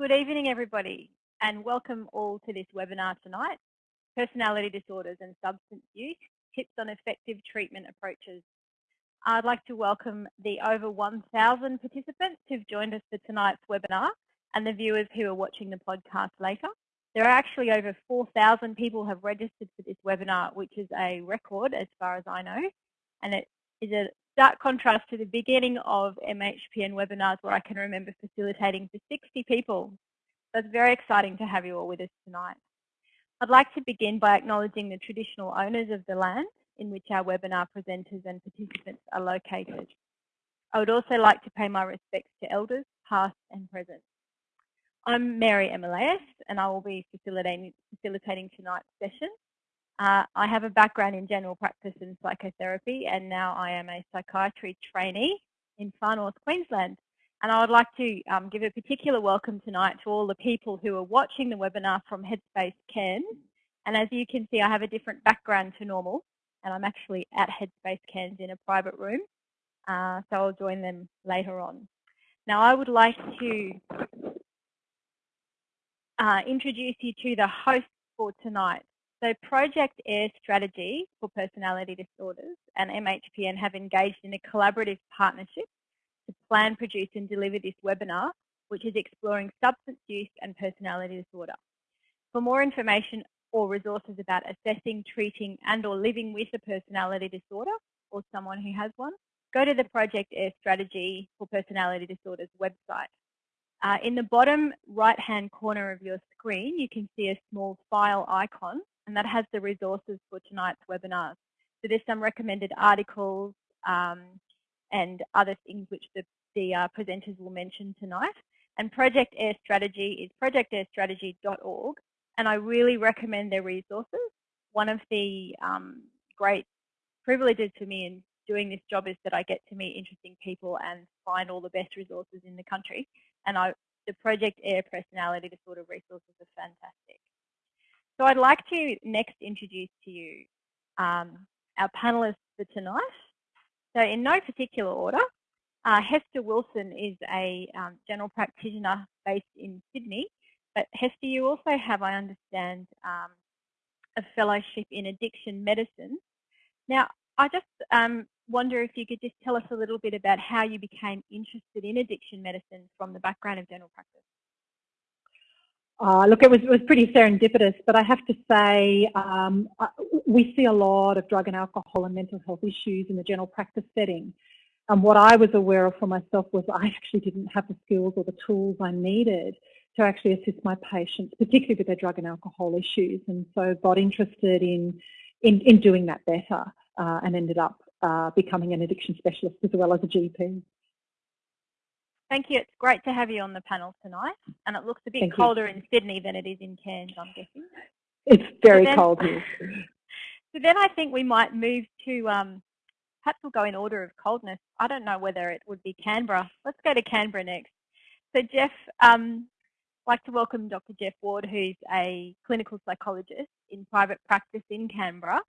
Good evening, everybody, and welcome all to this webinar tonight, Personality Disorders and Substance Use, Tips on Effective Treatment Approaches. I'd like to welcome the over 1,000 participants who've joined us for tonight's webinar and the viewers who are watching the podcast later. There are actually over 4,000 people have registered for this webinar, which is a record as far as I know, and it is a stark contrast to the beginning of MHPN webinars where I can remember facilitating for 60 people. So it's very exciting to have you all with us tonight. I'd like to begin by acknowledging the traditional owners of the land in which our webinar presenters and participants are located. I would also like to pay my respects to elders, past and present. I'm Mary Emelaus and I will be facilitating, facilitating tonight's session. Uh, I have a background in general practice and psychotherapy and now I am a psychiatry trainee in Far North Queensland. And I would like to um, give a particular welcome tonight to all the people who are watching the webinar from Headspace Cairns. And as you can see, I have a different background to normal and I'm actually at Headspace Cairns in a private room. Uh, so I'll join them later on. Now I would like to uh, introduce you to the host for tonight. So Project AIR Strategy for Personality Disorders and MHPN have engaged in a collaborative partnership to plan, produce and deliver this webinar, which is exploring substance use and personality disorder. For more information or resources about assessing, treating and or living with a personality disorder or someone who has one, go to the Project AIR Strategy for Personality Disorders website. Uh, in the bottom right-hand corner of your screen, you can see a small file icon and that has the resources for tonight's webinars. So there's some recommended articles um, and other things which the, the uh, presenters will mention tonight. And Project AIR Strategy is projectairstrategy.org and I really recommend their resources. One of the um, great privileges for me in doing this job is that I get to meet interesting people and find all the best resources in the country. And I, the Project AIR personality disorder resources are fantastic. So I'd like to next introduce to you um, our panelists for tonight. So in no particular order, uh, Hester Wilson is a um, general practitioner based in Sydney. But Hester, you also have, I understand, um, a fellowship in addiction medicine. Now, I just um, wonder if you could just tell us a little bit about how you became interested in addiction medicine from the background of general practice. Uh, look, it was, it was pretty serendipitous, but I have to say um, we see a lot of drug and alcohol and mental health issues in the general practice setting. And what I was aware of for myself was I actually didn't have the skills or the tools I needed to actually assist my patients, particularly with their drug and alcohol issues. And so got interested in, in, in doing that better uh, and ended up uh, becoming an addiction specialist as well as a GP. Thank you. It's great to have you on the panel tonight. And it looks a bit Thank colder you. in Sydney than it is in Cairns, I'm guessing. It's very so then, cold here. So then I think we might move to, um, perhaps we'll go in order of coldness. I don't know whether it would be Canberra. Let's go to Canberra next. So Jeff, um, I'd like to welcome Dr. Jeff Ward, who's a clinical psychologist in private practice in Canberra.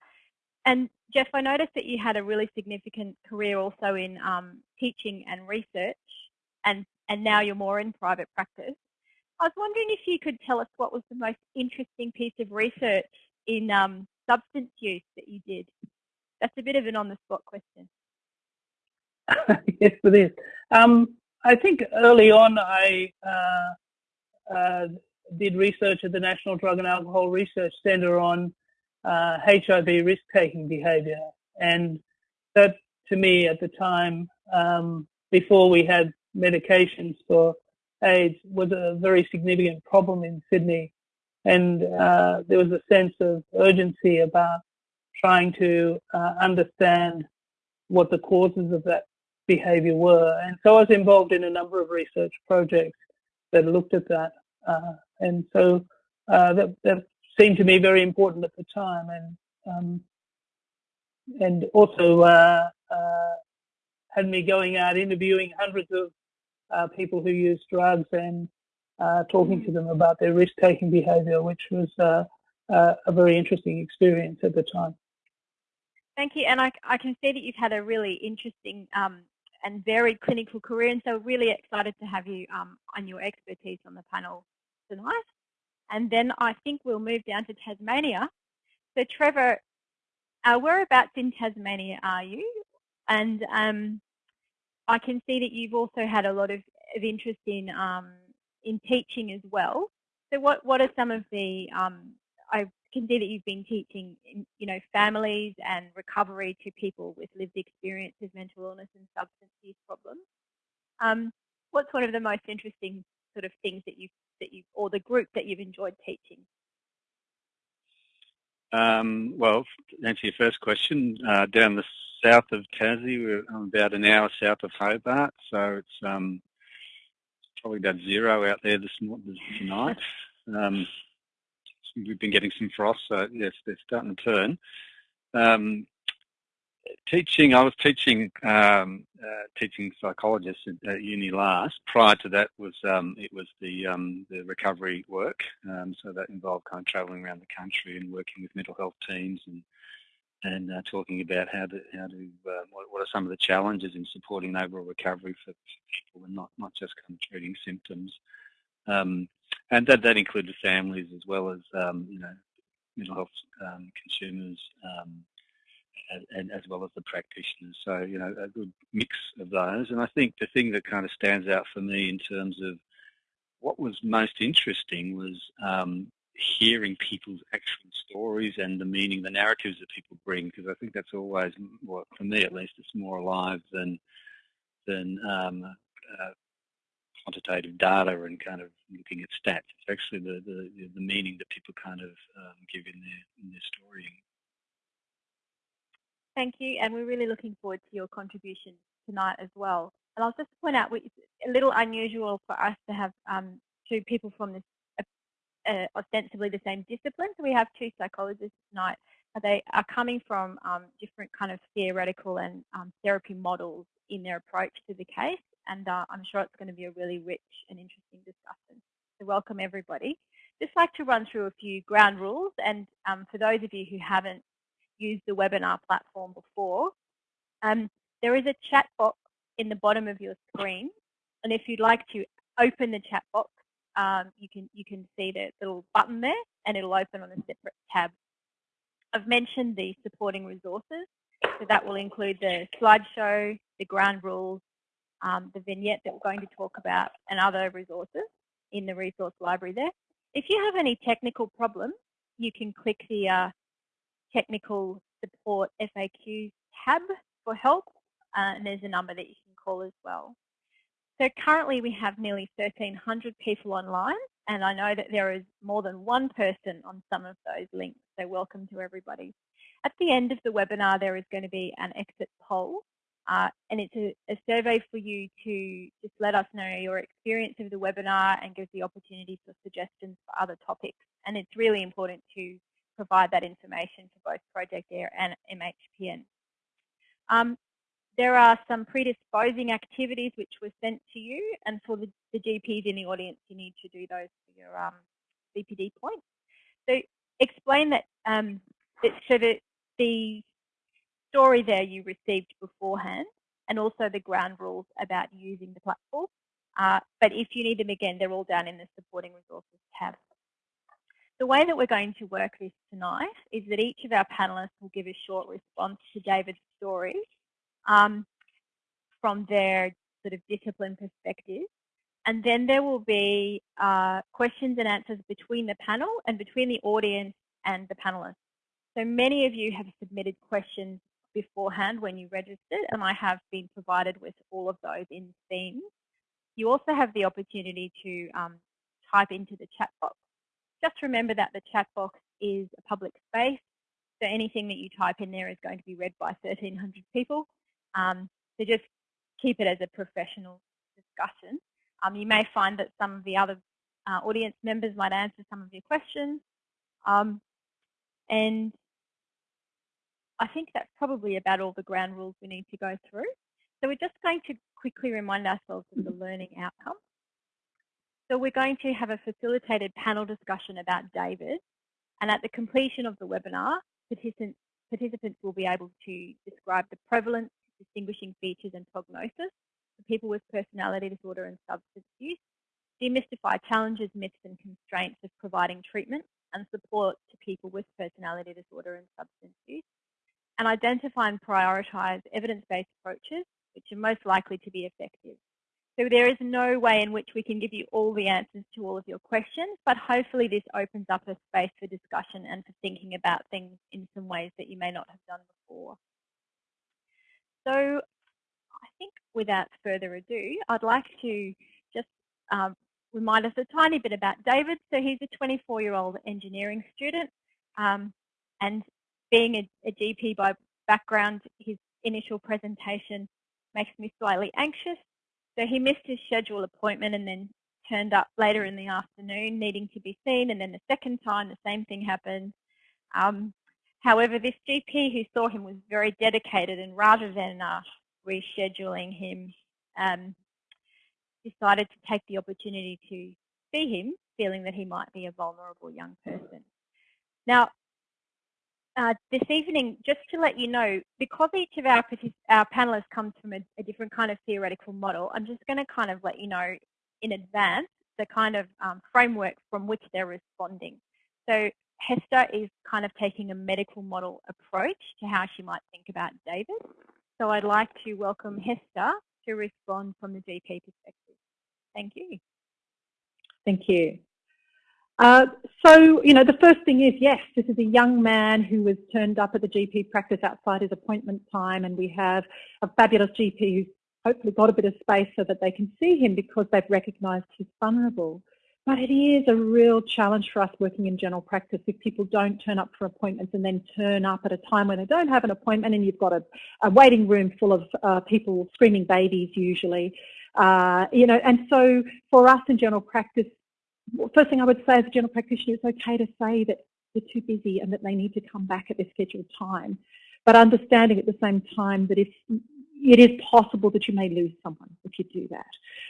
And Jeff, I noticed that you had a really significant career also in um, teaching and research and, and now you're more in private practice. I was wondering if you could tell us what was the most interesting piece of research in um, substance use that you did. That's a bit of an on-the-spot question. yes, it is. Um, I think early on I uh, uh, did research at the National Drug and Alcohol Research Centre on uh, HIV risk-taking behaviour, and that to me at the time, um, before we had medications for AIDS was a very significant problem in Sydney. And uh, there was a sense of urgency about trying to uh, understand what the causes of that behavior were. And so I was involved in a number of research projects that looked at that. Uh, and so uh, that, that, seemed to me very important at the time. And um, and also uh, uh, had me going out interviewing hundreds of uh, people who use drugs and uh, talking to them about their risk-taking behaviour, which was uh, uh, a very interesting experience at the time. Thank you, and I, I, can see that you've had a really interesting um, and varied clinical career. And so really excited to have you um, on your expertise on the panel tonight. And then I think we'll move down to Tasmania. So Trevor, uh, whereabouts in Tasmania are you? And um, I can see that you've also had a lot of, of interest in um, in teaching as well. So what, what are some of the, um, I can see that you've been teaching, you know, families and recovery to people with lived experiences, mental illness and substance use problems. Um, what's one of the most interesting sort of things that you've, that you or the group that you've enjoyed teaching? Um, well, to answer your first question, uh, down the south of Tassie, we're about an hour south of Hobart, so it's um, probably about zero out there this, this tonight. Um, we've been getting some frost, so yes, they're starting to turn. Teaching, I was teaching um, uh, teaching psychologists at, at, uni last. Prior to that was um, it was the um, the recovery work, um, so that involved kind of travelling around the country and working with mental health teams and and uh, talking about how to how to uh, what, what, are some of the challenges in supporting overall recovery for, people and not not just kind of treating symptoms. Um, and that that included families as well as um, you know mental health um, consumers um, and, and, as well as the practitioners. So you know a good mix of those. And I think the thing that kind of stands out for me in terms of what was most interesting was um, hearing people's actual stories and the meaning, the narratives that people bring, because I think that's always, well, for me at least, it's more alive than than um, uh, quantitative data and kind of looking at stats. It's actually the, the, the meaning that people kind of um, give in their, in their story. Thank you, and we're really looking forward to your contribution tonight as well. And I'll just point out, it's a little unusual for us to have um, two people from this uh, uh, ostensibly the same discipline. So we have two psychologists tonight. They are coming from um, different kind of theoretical and um, therapy models in their approach to the case and uh, I'm sure it's going to be a really rich and interesting discussion. So welcome everybody. Just like to run through a few ground rules and um, for those of you who haven't used the webinar platform before, um, there is a chat box in the bottom of your screen and if you'd like to open the chat box, um, you can you can see the little button there and it'll open on a separate tab. I've mentioned the supporting resources, so that will include the slideshow, the ground rules, um, the vignette that we're going to talk about and other resources in the resource library there. If you have any technical problems, you can click the uh, technical support FAQ tab for help uh, and there's a number that you can call as well. So currently we have nearly 1,300 people online and I know that there is more than one person on some of those links, so welcome to everybody. At the end of the webinar there is going to be an exit poll uh, and it's a, a, survey for you to just let us know your experience of the webinar and give the opportunity for suggestions for other topics. And it's really important to provide that information for both Project AIR and MHPN. Um, there are some predisposing activities which were sent to you, and for the, the GPs in the audience, you need to do those for your um, CPD points. So explain that, um, that so that the story there you received beforehand and also the ground rules about using the platform. Uh, but if you need them again, they're all down in the supporting resources tab. The way that we're going to work this tonight is that each of our panelists will give a short response to David's story um, from their sort of discipline perspective. And then there will be uh, questions and answers between the panel and between the audience and the panelists. So many of you have submitted questions beforehand when you registered and I have been provided with all of those in themes. You also have the opportunity to um, type into the chat box. Just remember that the chat box is a public space, so anything that you type in there is going to be read by 1,300 people. Um, so just keep it as a professional discussion. Um, you may find that some of the other uh, audience members might answer some of your questions. Um, and I think that's probably about all the ground rules we need to go through. So we're just going to quickly remind ourselves of the learning outcome. So we're going to have a facilitated panel discussion about David. And at the completion of the webinar, participants, participants will be able to describe the prevalence, distinguishing features and prognosis for people with personality disorder and substance use, demystify challenges, myths and constraints of providing treatment and support to people with personality disorder and substance use, and identify and prioritise evidence-based approaches which are most likely to be effective. So there is no way in which we can give you all the answers to all of your questions, but hopefully this opens up a space for discussion and for thinking about things in some ways that you may not have done before. So I think without further ado, I'd like to just um, remind us a tiny bit about David. So he's a 24-year-old engineering student um, and being a, a GP by background, his initial presentation makes me slightly anxious. So he missed his scheduled appointment and then turned up later in the afternoon needing to be seen and then the second time the same thing happened. Um, however, this GP who saw him was very dedicated and rather than uh, rescheduling him, um, decided to take the opportunity to see him, feeling that he might be a vulnerable young person. Now, uh, this evening, just to let you know, because each of our, our panelists comes from a, a, different kind of theoretical model, I'm just going to kind of let you know in advance the kind of um, framework from which they're responding. So Hester is kind of taking a medical model approach to how she might think about David. So I'd like to welcome Hester to respond from the GP perspective. Thank you. Thank you. Uh, so, you know, the first thing is, yes, this is a young man who was turned up at the GP practice outside his appointment time, and we have a fabulous GP who's hopefully got a bit of space so that they can see him because they've recognised he's vulnerable. But it is a real challenge for us working in general practice if people don't turn up for appointments and then turn up at a time when they don't have an appointment and you've got a, a waiting room full of uh, people screaming babies usually. Uh, you know, and so for us in general practice, first thing I would say as a general practitioner, it's okay to say that they're too busy and that they need to come back at their scheduled time. But understanding at the same time that if it is possible that you may lose someone if you do that.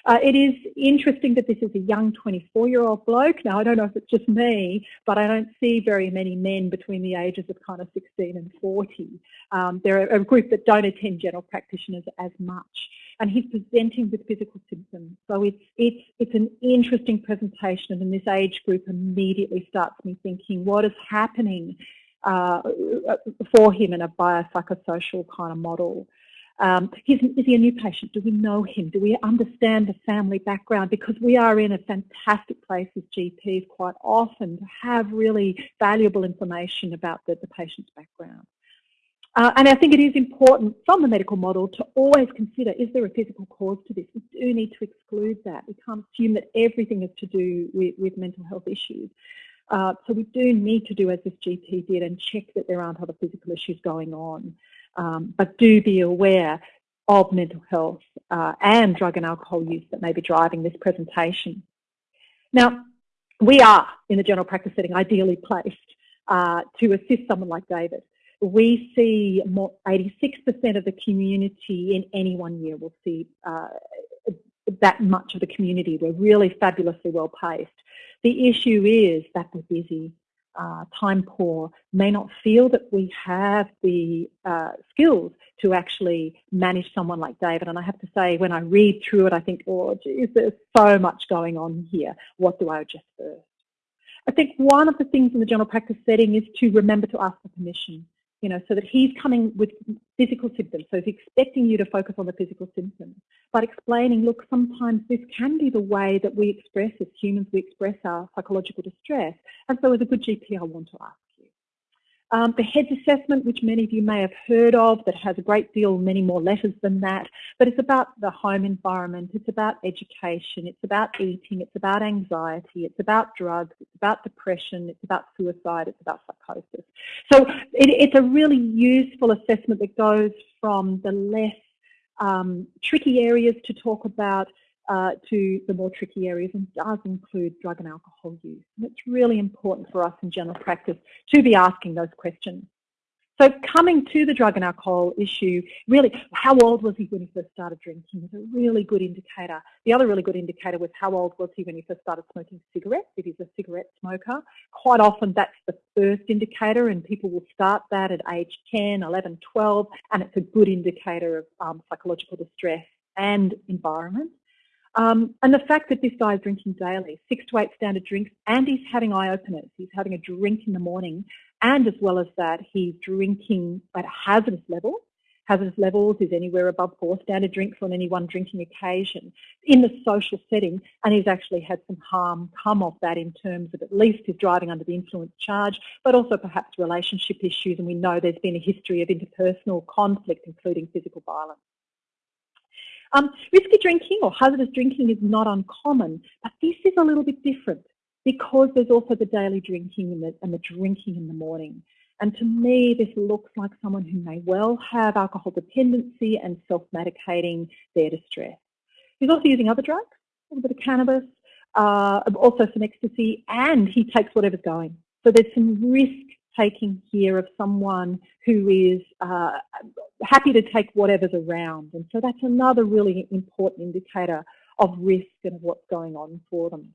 Uh, it is interesting that this is a young 24-year-old bloke. Now, I don't know if it's just me, but I don't see very many men between the ages of kind of 16 and 40. Um, they're a group that don't attend general practitioners as much and he's presenting with physical symptoms. So it's, it's, it's an interesting presentation and this age group immediately starts me thinking, what is happening uh, for him in a biopsychosocial kind of model? Um, is, is he a new patient? Do we know him? Do we understand the family background? Because we are in a fantastic place as GPs quite often to have really valuable information about the, the patient's background. Uh, and I think it is important from the medical model to always consider, is there a physical cause to this? We do need to exclude that. We can't assume that everything is to do with, with mental health issues. Uh, so we do need to do as this GP did and check that there aren't other physical issues going on. Um, but do be aware of mental health uh, and drug and alcohol use that may be driving this presentation. Now, we are, in the general practice setting, ideally placed uh, to assist someone like David we see 86% of the community in any one year will see uh, that much of the community. We're really fabulously well placed. The issue is that we're busy, uh, time poor, may not feel that we have the uh, skills to actually manage someone like David. And I have to say, when I read through it, I think, oh, geez, there's so much going on here. What do I adjust first? I think one of the things in the general practice setting is to remember to ask for permission you know, so that he's coming with physical symptoms. So he's expecting you to focus on the physical symptoms, but explaining, look, sometimes this can be the way that we express as humans, we express our psychological distress. And so as a good GP, I want to ask um, the HEADS assessment, which many of you may have heard of, that has a great deal, many more letters than that, but it's about the home environment, it's about education, it's about eating, it's about anxiety, it's about drugs, it's about depression, it's about suicide, it's about psychosis. So it, it's a really useful assessment that goes from the less um, tricky areas to talk about uh, to the more tricky areas and does include drug and alcohol use. And it's really important for us in general practice to be asking those questions. So coming to the drug and alcohol issue, really, how old was he when he first started drinking is a really good indicator. The other really good indicator was how old was he when he first started smoking cigarettes, if he's a cigarette smoker. Quite often that's the first indicator and people will start that at age 10, 11, 12, and it's a good indicator of um, psychological distress and environment. Um, and the fact that this guy is drinking daily, six to eight standard drinks, and he's having eye openers. He's having a drink in the morning, and as well as that, he's drinking at hazardous levels. Hazardous levels is anywhere above four standard drinks on any one drinking occasion in the social setting, and he's actually had some harm come of that in terms of at least his driving under the influence charge, but also perhaps relationship issues, and we know there's been a history of interpersonal conflict, including physical violence. Um, risky drinking or hazardous drinking is not uncommon, but this is a little bit different because there's also the daily drinking and the, and the drinking in the morning. And to me, this looks like someone who may well have alcohol dependency and self-medicating their distress. He's also using other drugs, a little bit of cannabis, uh, also some ecstasy, and he takes whatever's going. So there's some risk taking here of someone who is uh, happy to take whatever's around. And so that's another really important indicator of risk and of what's going on for them.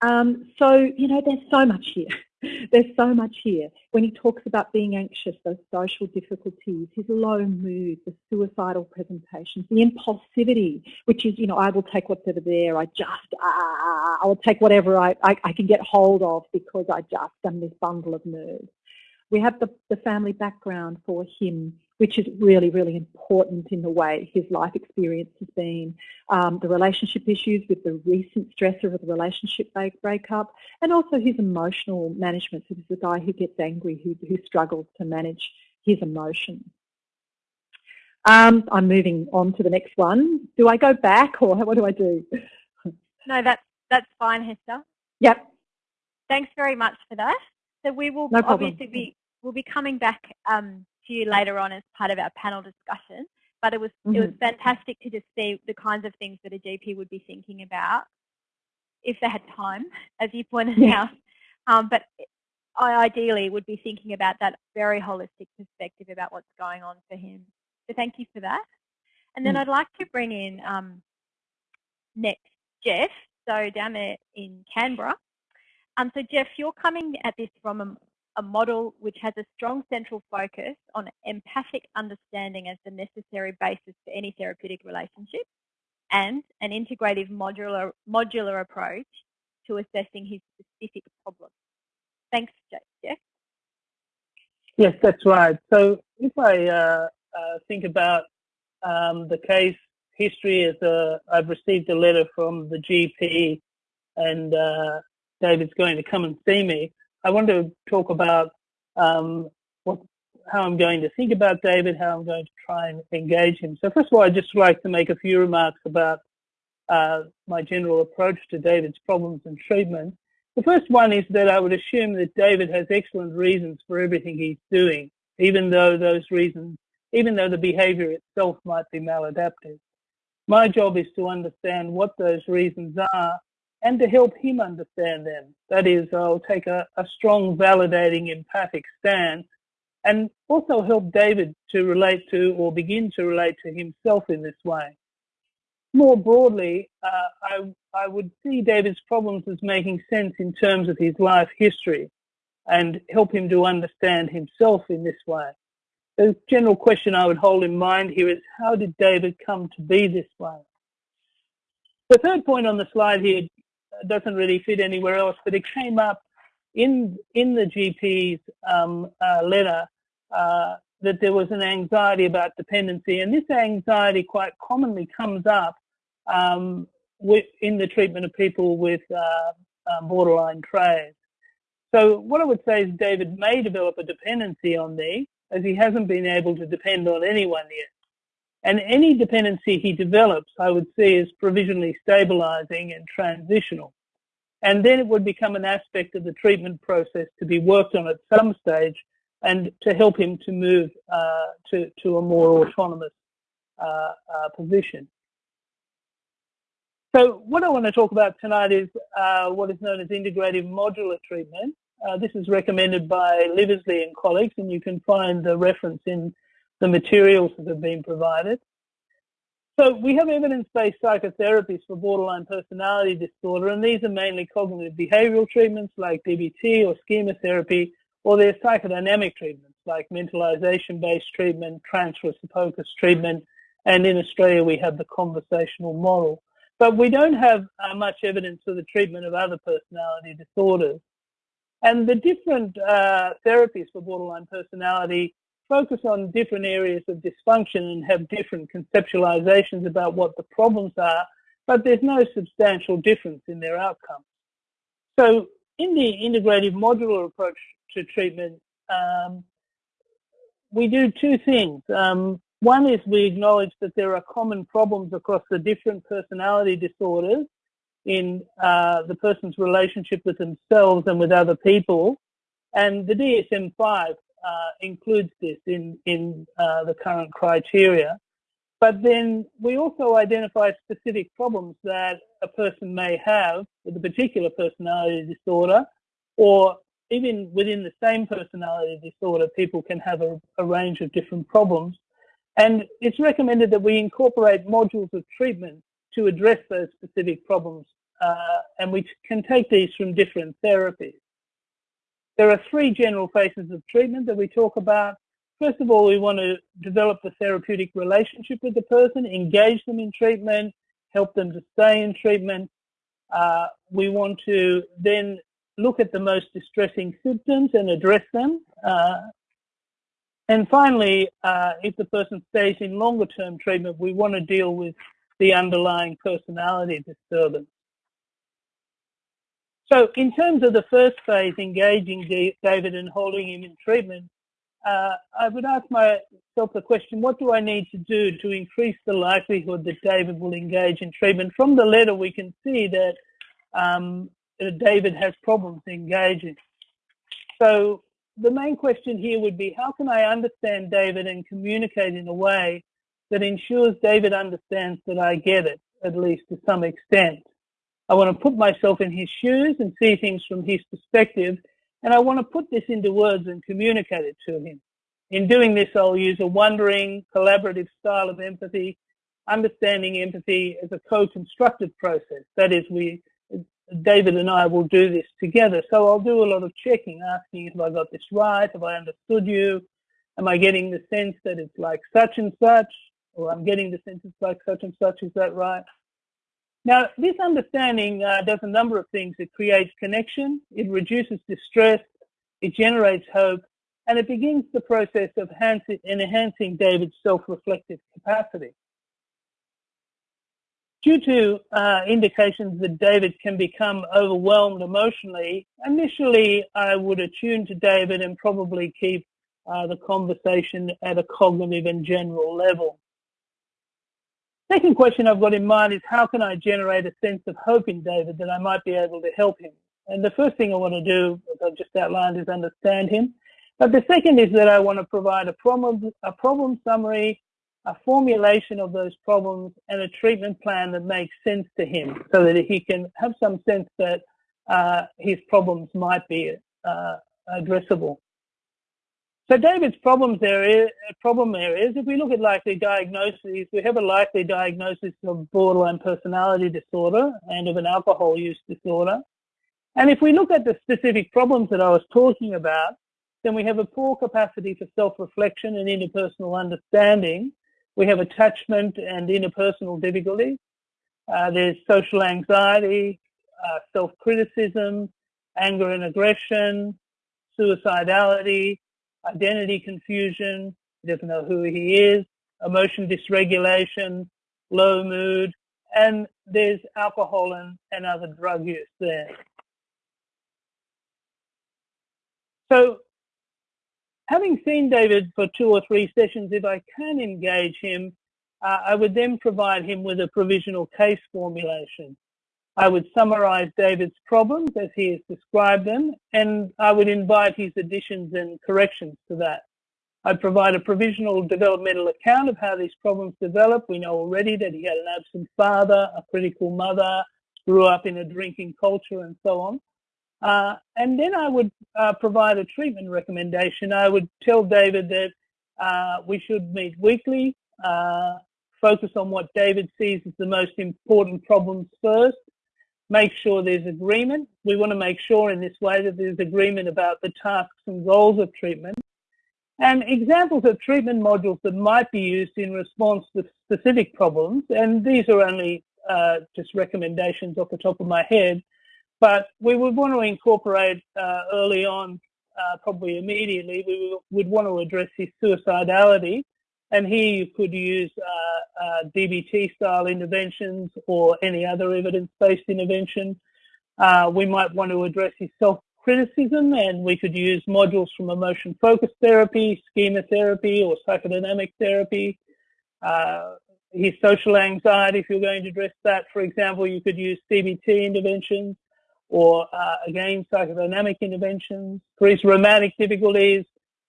Um, so, you know, there's so much here. There's so much here. When he talks about being anxious, those social difficulties, his low mood, the suicidal presentations, the impulsivity, which is, you know, I will take whatever there, I just, ah, ah, ah, ah I will take whatever I, I, I can get hold of because I just am this bundle of nerves. We have the, the family background for him which is really, really important in the way his life experience has been. Um, the relationship issues with the recent stressor of the relationship break- breakup, and also his emotional management. So this is a guy who gets angry, who, who struggles to manage his emotions. Um, I'm moving on to the next one. Do I go back or what do I do? No, that's, that's fine, Hester. Yep. Thanks very much for that. So we will no obviously be, we'll be coming back um, to you later on as part of our panel discussion. But it was mm -hmm. it was mm-hmm. fantastic to just see the kinds of things that a GP would be thinking about if they had time, as you pointed yeah. out. Um, but I ideally would be thinking about that very holistic perspective about what's going on for him. So thank you for that. And then mm. I'd like to bring in um, next Jeff, so down there in Canberra. Um, so Jeff, you're coming at this from a, a model which has a strong central focus on empathic understanding as the necessary basis for any therapeutic relationship and an integrative modular, modular approach to assessing his specific problem. Thanks, Jeff. Yes, that's right. So if I uh, uh, think about um, the case history, as a, I've received a letter from the GP and uh, David's going to come and see me. I want to talk about um, what, how I'm going to think about David, how I'm going to try and engage him. So first of all, I'd just like to make a few remarks about uh, my general approach to David's problems and treatment. The first one is that I would assume that David has excellent reasons for everything he's doing, even though those reasons, even though the behavior itself might be maladaptive. My job is to understand what those reasons are and to help him understand them. That is, I'll take a, a strong, validating, empathic stance and also help David to relate to or begin to relate to himself in this way. More broadly, uh, I, I would see David's problems as making sense in terms of his life history and help him to understand himself in this way. The general question I would hold in mind here is how did David come to be this way? The third point on the slide here doesn't really fit anywhere else, but it came up in in the GP's um, uh, letter uh, that there was an anxiety about dependency, and this anxiety quite commonly comes up um, with, in the treatment of people with uh, um, borderline traits. So what I would say is David may develop a dependency on me, as he hasn't been able to depend on anyone yet. And any dependency he develops, I would see as provisionally stabilizing and transitional. And then it would become an aspect of the treatment process to be worked on at some stage and to help him to move uh, to, to a more autonomous uh, uh, position. So what I want to talk about tonight is uh, what is known as integrative modular treatment. Uh, this is recommended by Livesley and colleagues, and you can find the reference in the materials that have been provided. So we have evidence-based psychotherapies for borderline personality disorder, and these are mainly cognitive behavioral treatments like DBT or schema therapy, or they're psychodynamic treatments like mentalization-based treatment, transfer focus treatment, and in Australia we have the conversational model. But we don't have uh, much evidence for the treatment of other personality disorders. And the different uh, therapies for borderline personality focus on different areas of dysfunction and have different conceptualizations about what the problems are, but there's no substantial difference in their outcomes. So in the integrative modular approach to treatment, um, we do two things. Um, one is we acknowledge that there are common problems across the different personality disorders in uh, the person's relationship with themselves and with other people. And the DSM-5 uh, includes this in, in uh, the current criteria. But then we also identify specific problems that a person may have with a particular personality disorder, or even within the same personality disorder, people can have a, a range of different problems. And it's recommended that we incorporate modules of treatment to address those specific problems. Uh, and we can take these from different therapies. There are three general phases of treatment that we talk about. First of all, we want to develop the therapeutic relationship with the person, engage them in treatment, help them to stay in treatment. Uh, we want to then look at the most distressing symptoms and address them. Uh, and finally, uh, if the person stays in longer term treatment, we want to deal with the underlying personality disturbance. So in terms of the first phase, engaging David and holding him in treatment, uh, I would ask myself the question, what do I need to do to increase the likelihood that David will engage in treatment? From the letter, we can see that um, David has problems engaging. So the main question here would be, how can I understand David and communicate in a way that ensures David understands that I get it, at least to some extent? I want to put myself in his shoes and see things from his perspective. And I want to put this into words and communicate it to him. In doing this, I'll use a wondering, collaborative style of empathy, understanding empathy as a co-constructive process. That is, we, David and I will do this together. So I'll do a lot of checking, asking if I got this right, have I understood you, am I getting the sense that it's like such and such, or I'm getting the sense it's like such and such, is that right? Now, this understanding uh, does a number of things. It creates connection, it reduces distress, it generates hope, and it begins the process of enhancing David's self-reflective capacity. Due to uh, indications that David can become overwhelmed emotionally, initially I would attune to David and probably keep uh, the conversation at a cognitive and general level. Second question I've got in mind is how can I generate a sense of hope in David that I might be able to help him? And the first thing I want to do, as I've just outlined, is understand him. But the second is that I want to provide a problem, a problem summary, a formulation of those problems, and a treatment plan that makes sense to him so that he can have some sense that uh, his problems might be uh, addressable. So David's problems area, problem areas, if we look at likely diagnoses, we have a likely diagnosis of borderline personality disorder and of an alcohol use disorder. And if we look at the specific problems that I was talking about, then we have a poor capacity for self-reflection and interpersonal understanding. We have attachment and interpersonal difficulties. Uh, there's social anxiety, uh, self-criticism, anger and aggression, suicidality, identity confusion, he doesn't know who he is, emotion dysregulation, low mood, and there's alcohol and, and other drug use there. So having seen David for two or three sessions, if I can engage him, uh, I would then provide him with a provisional case formulation. I would summarize David's problems as he has described them, and I would invite his additions and corrections to that. I'd provide a provisional developmental account of how these problems develop. We know already that he had an absent father, a critical mother, grew up in a drinking culture, and so on. Uh, and then I would uh, provide a treatment recommendation. I would tell David that uh, we should meet weekly, uh, focus on what David sees as the most important problems first, make sure there's agreement. We want to make sure in this way that there's agreement about the tasks and goals of treatment. And examples of treatment modules that might be used in response to specific problems, and these are only uh, just recommendations off the top of my head, but we would want to incorporate uh, early on, uh, probably immediately, we would want to address his suicidality. And here you could use uh, uh, DBT style interventions or any other evidence-based intervention. Uh, we might want to address his self-criticism and we could use modules from emotion focused therapy, schema therapy or psychodynamic therapy. Uh, his social anxiety, if you're going to address that, for example, you could use CBT interventions or uh, again psychodynamic interventions. For his romantic difficulties,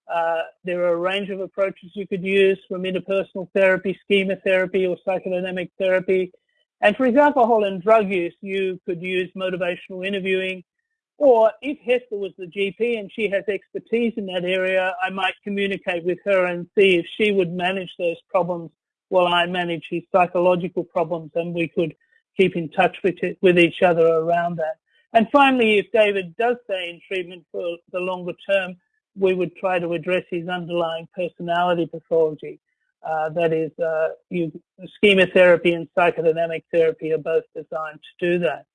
uh, there are a range of approaches you could use from interpersonal therapy, schema therapy, or psychodynamic therapy. And for alcohol and drug use, you could use motivational interviewing. Or if Hester was the GP and she has expertise in that area, I might communicate with her and see if she would manage those problems while I manage his psychological problems and we could keep in touch with, it, with each other around that. And finally, if David does stay in treatment for the longer term, we would try to address his underlying personality pathology. Uh, that is, uh, you, schema therapy and psychodynamic therapy are both designed to do that.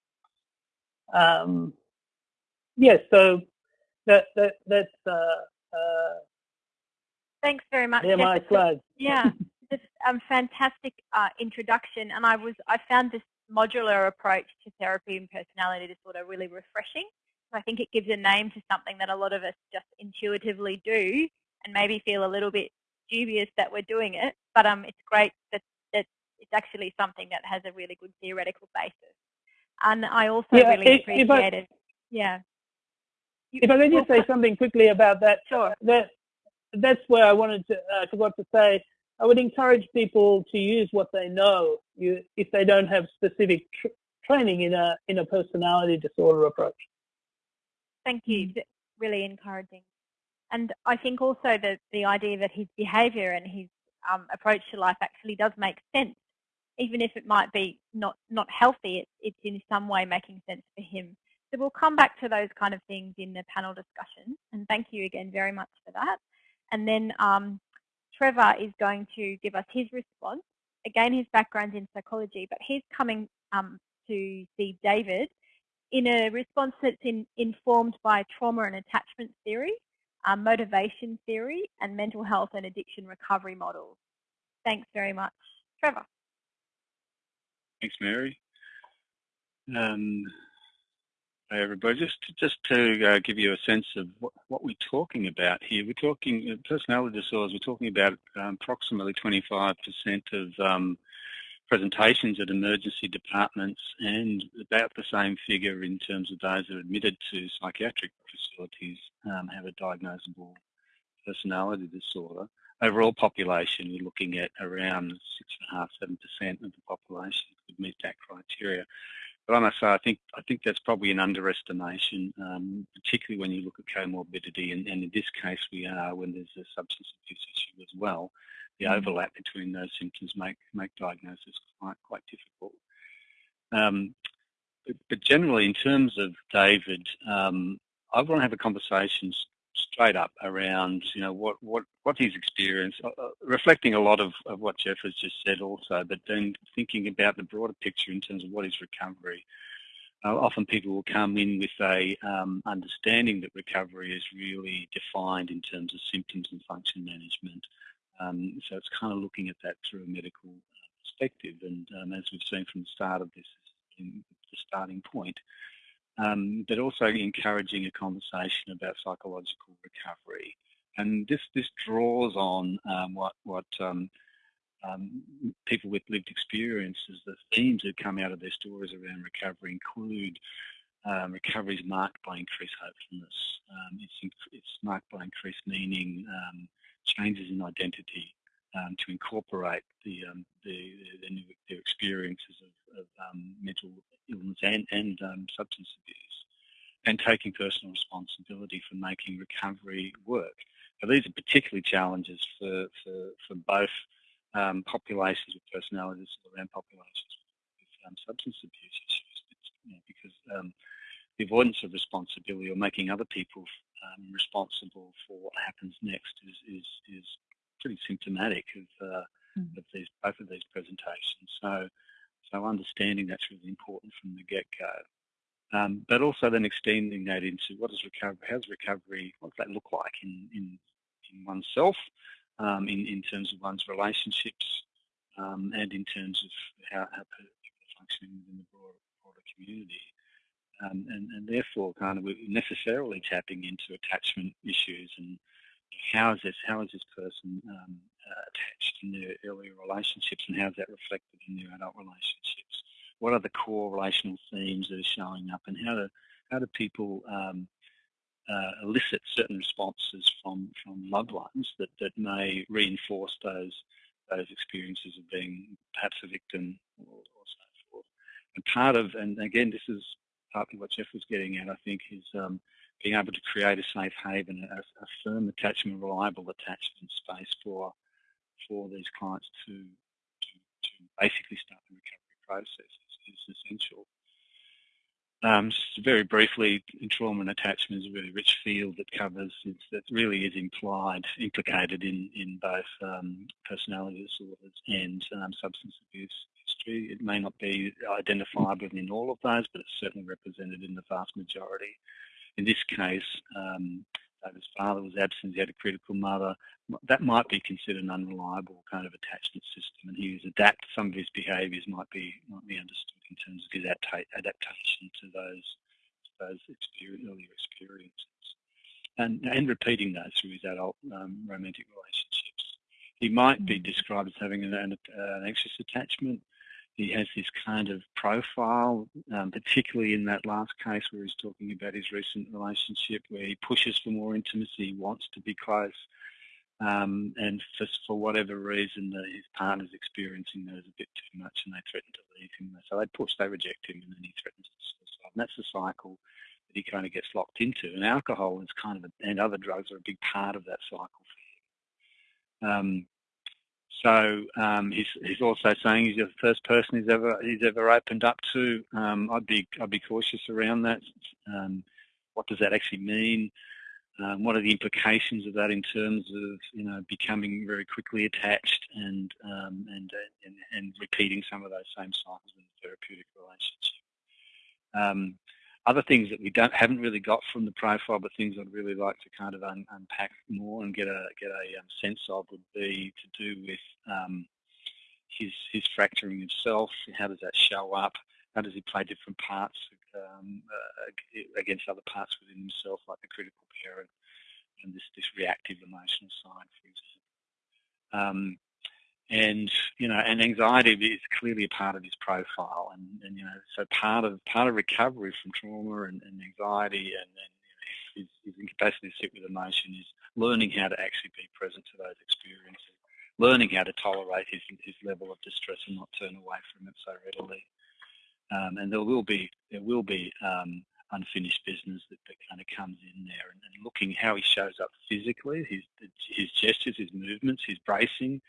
Um, yes, so that, that that's. Uh, uh Thanks very much. Yeah, my slides. Yeah, this um, fantastic uh, introduction, and I was I found this modular approach to therapy and personality disorder really refreshing. So I think it gives a name to something that a lot of us just intuitively do and maybe feel a little bit dubious that we're doing it. But um, it's great that, that it's actually something that has a really good theoretical basis. And I also yeah, really it. yeah. If I could just say something quickly about that, sure. That that's where I wanted to uh, forgot to say I would encourage people to use what they know you, if they don't have specific tr training in a in a personality disorder approach. Thank you. Mm. Really encouraging. And I think also that the idea that his behaviour and his um, approach to life actually does make sense, even if it might be not not healthy. It's it's in some way making sense for him. So we'll come back to those kind of things in the panel discussion. And thank you again very much for that. And then um, Trevor is going to give us his response. Again, his background's in psychology, but he's coming um, to see David in a response that's in, informed by trauma and attachment theory, um, motivation theory, and mental health and addiction recovery models. Thanks very much. Trevor. Thanks, Mary. Um, Hey everybody, just to, just to uh, give you a sense of what, what, we're talking about here. We're talking uh, personality disorders. We're talking about um, approximately 25% of um, presentations at emergency departments, and about the same figure in terms of those that are admitted to psychiatric facilities um, have a diagnosable personality disorder. Overall population, you're looking at around six and a half, seven percent of the population would meet that criteria. But I must say, I think I think that's probably an underestimation, um, particularly when you look at comorbidity, and, and, in this case we are when there's a substance abuse issue as well. The mm. overlap between those symptoms make make diagnosis quite quite difficult. Um, but, but, generally, in terms of David, um, I want to have a conversation straight up around you know what what what his experience, uh, uh, reflecting a lot of, of what Jeff has just said also, but then thinking about the broader picture in terms of what is recovery. Uh, often people will come in with a um, understanding that recovery is really defined in terms of symptoms and function management. Um, so it's kind of looking at that through a medical perspective, and um, as we've seen from the start of this, in the starting point um, but also encouraging a conversation about psychological recovery. And this this draws on um, what what um, um, people with lived experiences, the themes that come out of their stories around recovery include um, recovery is marked by increased hopefulness. Um, it's it's marked by increased meaning, changes in identity, um, to incorporate the, um, the, the, new, their experiences of, of um, mental illness and, and um, substance abuse. and taking personal responsibility for making recovery work. So these are particularly challenges for, for, for both um, populations with personality disorder and populations with substance abuse issues you know, because the avoidance of responsibility or making other people um, responsible for what happens next is, is, is pretty symptomatic of, uh, mm. of these, both of these presentations. So, so understanding that's really important from the get-go. Um, but also then extending that into what does recovery, how's recovery, what does that look like in, in, in oneself, um, in, in terms of one's relationships, um, and in terms of how, how people are functioning within the broader, broader community. Um, and, and, therefore kind of necessarily tapping into attachment issues and how is this how is this person um, uh, attached in their earlier relationships and how is that reflected in their adult relationships? What are the core relational themes that are showing up and how do how do people um, uh, elicit certain responses from from loved ones that that may reinforce those those experiences of being perhaps a victim or, or so forth? And part of and again this is partly what Jeff was getting at, I think, is um, being able to create a safe haven, a, a, firm attachment, reliable attachment space for for these clients to to, to basically start the recovery process is, is essential. Um, just very briefly, trauma and attachment is a really rich field that covers, that really is implied, implicated in, in both um, personality disorders and um, substance abuse history. It may not be identifiable in all of those, but it's certainly represented in the vast majority. In this case, um, David's father was absent, he had a critical mother. That might be considered an unreliable kind of attachment system, and he was adapt. Some of his behaviours might be might be understood in terms of his adaptation to those those experience, earlier experiences, and and repeating those through his adult um, romantic relationships. He might be mm. described as having an, an, an, anxious attachment. He has this kind of profile, um, particularly in that last case where he's talking about his recent relationship, where he pushes for more intimacy, he wants to be close, um, and for, for whatever reason, the, his partner's experiencing those a bit too much and they threaten to leave him. So they push, they reject him, and then he threatens to suicide. And that's the cycle that he kind of gets locked into. And alcohol is kind of, a, and other drugs are a big part of that cycle for him. Um, so um, he's, he's also saying he's the first person he's ever he's ever opened up to. Um, I'd be I'd be cautious around that. Um, what does that actually mean? Um, what are the implications of that in terms of you know becoming very quickly attached and um, and, and, and repeating some of those same cycles in the therapeutic relationship. Other things that we don't haven't really got from the profile, but things I'd really like to kind of un, unpack more and get a get a um, sense of would be to do with um, his his fracturing himself. How does that show up? How does he play different parts um, uh, against other parts within himself, like the critical parent and this, this reactive emotional side, for example. And you know, and anxiety is clearly a part of his profile, and, and you know, so part of part of recovery from trauma and, and anxiety and, and his, his incapacity to sit with emotion is learning how to actually be present to those experiences, learning how to tolerate his his level of distress and not turn away from it so readily. Um, and there will be there will be um, unfinished business that, that, kind of comes in there, and, and, looking how he shows up physically, his his gestures, his movements, his bracing,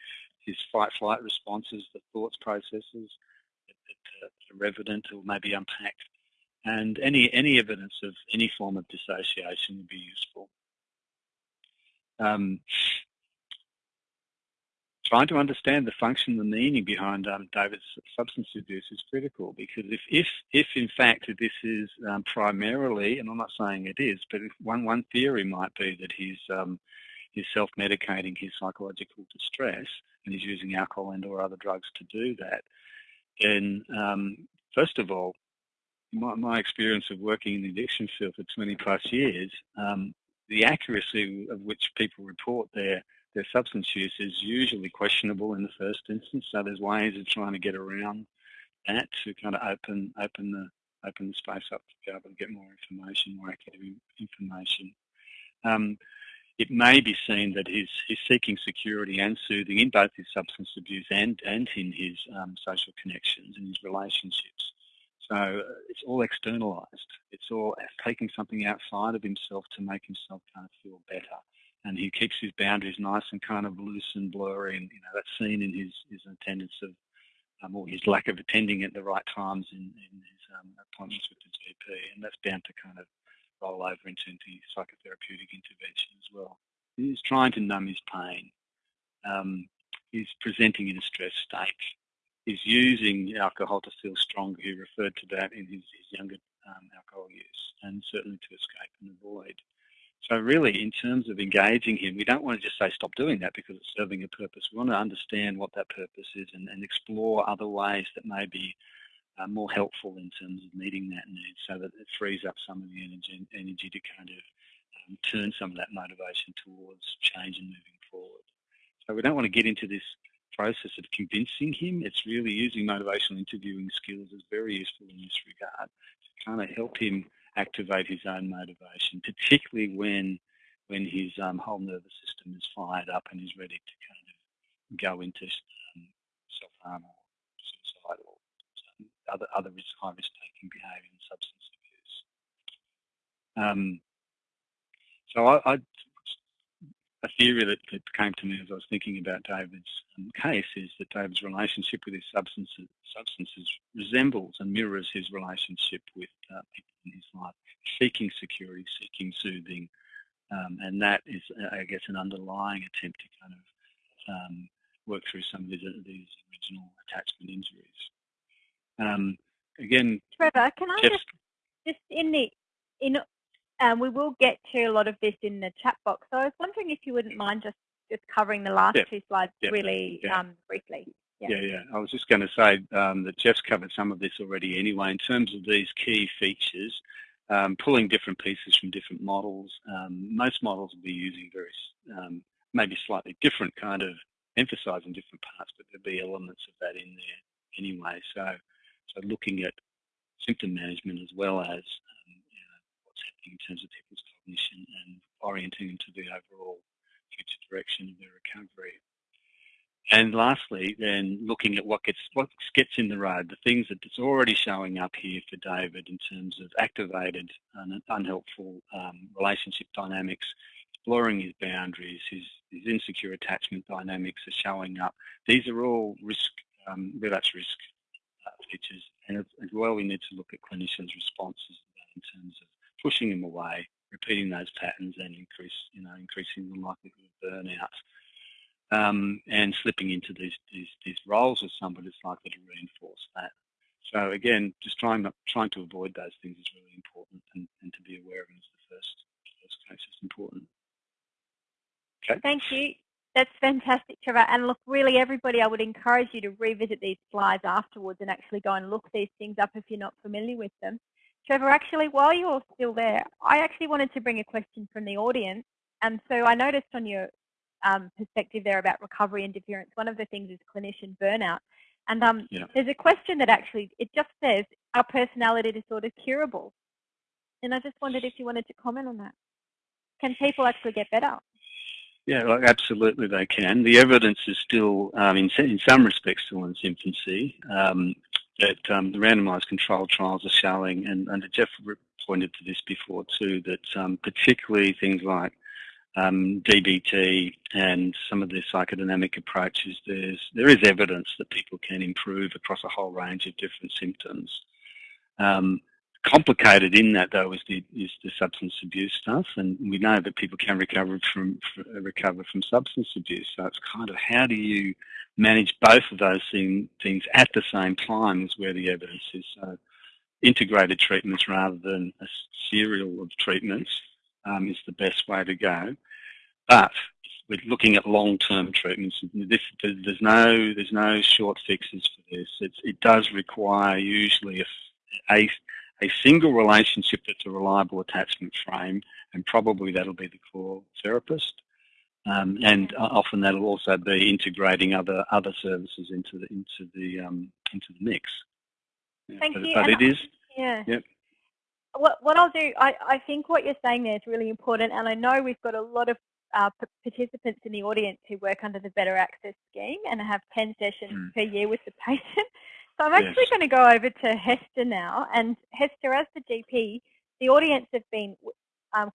his fight-flight responses, the thoughts processes that, that, that are evident or maybe unpacked, and any any evidence of any form of dissociation would be useful. Um, trying to understand the function, the meaning behind um, David's substance abuse is critical because if, if, if in fact this is um, primarily, and I'm not saying it is, but one, one theory might be that he's, um, he's self-medicating his psychological distress and he's using alcohol and or other drugs to do that, then um, first of all, my, my, experience of working in the addiction field for 20 plus years, um, the accuracy of which people report their their substance use is usually questionable in the first instance. So there's ways of trying to get around that to kind of open open the open the space up to be able to get more information, more accurate information. Um, it may be seen that he's, he's seeking security and soothing in both his substance abuse and, and in his um, social connections and his relationships. So uh, it's all externalized. It's all taking something outside of himself to make himself kind of feel better. And he keeps his boundaries nice and kind of loose and blurry. And, you know, that's seen in his, his attendance of, um, or his lack of attending at the right times in, in his um, appointments with the GP. And that's bound to kind of roll over into, into psychotherapeutic intervention as well. He's trying to numb his pain. Um, he's presenting in a stressed state He's using alcohol to feel stronger. He referred to that in his, his younger um, alcohol use and certainly to escape and avoid. So really, in terms of engaging him, we don't want to just say stop doing that because it's serving a purpose. We want to understand what that purpose is and, and explore other ways that may be uh, more helpful in terms of meeting that need so that it frees up some of the energy, energy to kind of um, turn some of that motivation towards change and moving forward. So we don't want to get into this process of convincing him. It's really using motivational interviewing skills is very useful in this regard to kind of help him activate his own motivation, particularly when when his um, whole nervous system is fired up and he's ready to kind of go into um, self-harm or suicide or um, other other risk, high risk taking behaviour and substance abuse. Um, so I, I a theory that, that, came to me as I was thinking about David's um, case is that David's relationship with his substances, substances resembles and mirrors his relationship with uh, people in his life, seeking security, seeking soothing, um, and that is, uh, I guess, an underlying attempt to kind of um, work through some of these, these original attachment injuries. Um, again, Trevor, can I just, just in the in um, we will get to a lot of this in the chat box. So I was wondering if you wouldn't mind just, just covering the last two slides really um, briefly. Yeah. yeah, I was just going to say um, that Jeff's covered some of this already anyway. In terms of these key features, um, pulling different pieces from different models, um, most models will be using very, um, maybe slightly different kind of emphasizing different parts, but there'll be elements of that in there anyway. So, so looking at symptom management as well as what's happening in terms of people's cognition and orienting them to the overall future direction of their recovery. And lastly, then looking at what gets what gets in the road, the things that it's already showing up here for David in terms of activated and unhelpful um, relationship dynamics, exploring his boundaries, his, his insecure attachment dynamics are showing up. These are all risk, um, relapse risk and as well we need to look at clinicians' responses in terms of pushing them away, repeating those patterns and increase, you know, increasing the likelihood of burnout. Um, and slipping into these, these, these roles with somebody is likely to reinforce that. So again, just trying trying to avoid those things is really important, and, and to be aware of them is the first first case is important. Okay. Thank you. That's fantastic, Trevor. And look, really, everybody, I would encourage you to revisit these slides afterwards and actually go and look these things up if you're not familiar with them. Trevor, actually, while you're still there, I actually wanted to bring a question from the audience. And so I noticed on your um, perspective there about recovery and interference, one of the things is clinician burnout. And um, yeah. there's a question that actually, it just says, are personality disorders curable? And I just wondered if you wanted to comment on that. Can people actually get better? Yeah, absolutely they can. The evidence is still, um, in, in some respects, still in its infancy. Um, that um, the randomised controlled trials are showing, and, and Jeff pointed to this before too, that um, particularly things like um, DBT and some of the psychodynamic approaches, there's there is evidence that people can improve across a whole range of different symptoms. Um, complicated in that though is the is the substance abuse stuff, and we know that people can recover from recover from substance abuse. So it's kind of how do you manage both of those thing, things at the same time is where the evidence is. So integrated treatments rather than a serial of treatments um, is the best way to go. But we're looking at long-term treatments. This, there's no there's no short fixes for this. It's, it does require usually a, a, a single relationship that's a reliable attachment frame, and probably that'll be the core therapist. Um, and often that'll also be integrating other other services into the into the um, into the mix. Yeah, Thank but, you. But and it is. Yeah. Yep. What what I'll do, I, I think what you're saying there is really important, and I know we've got a lot of uh, participants in the audience who work under the Better Access scheme and have 10 sessions mm. per year with the patient. So I'm actually yes. going to go over to Hester now. And Hester, as the GP, the audience have been, um,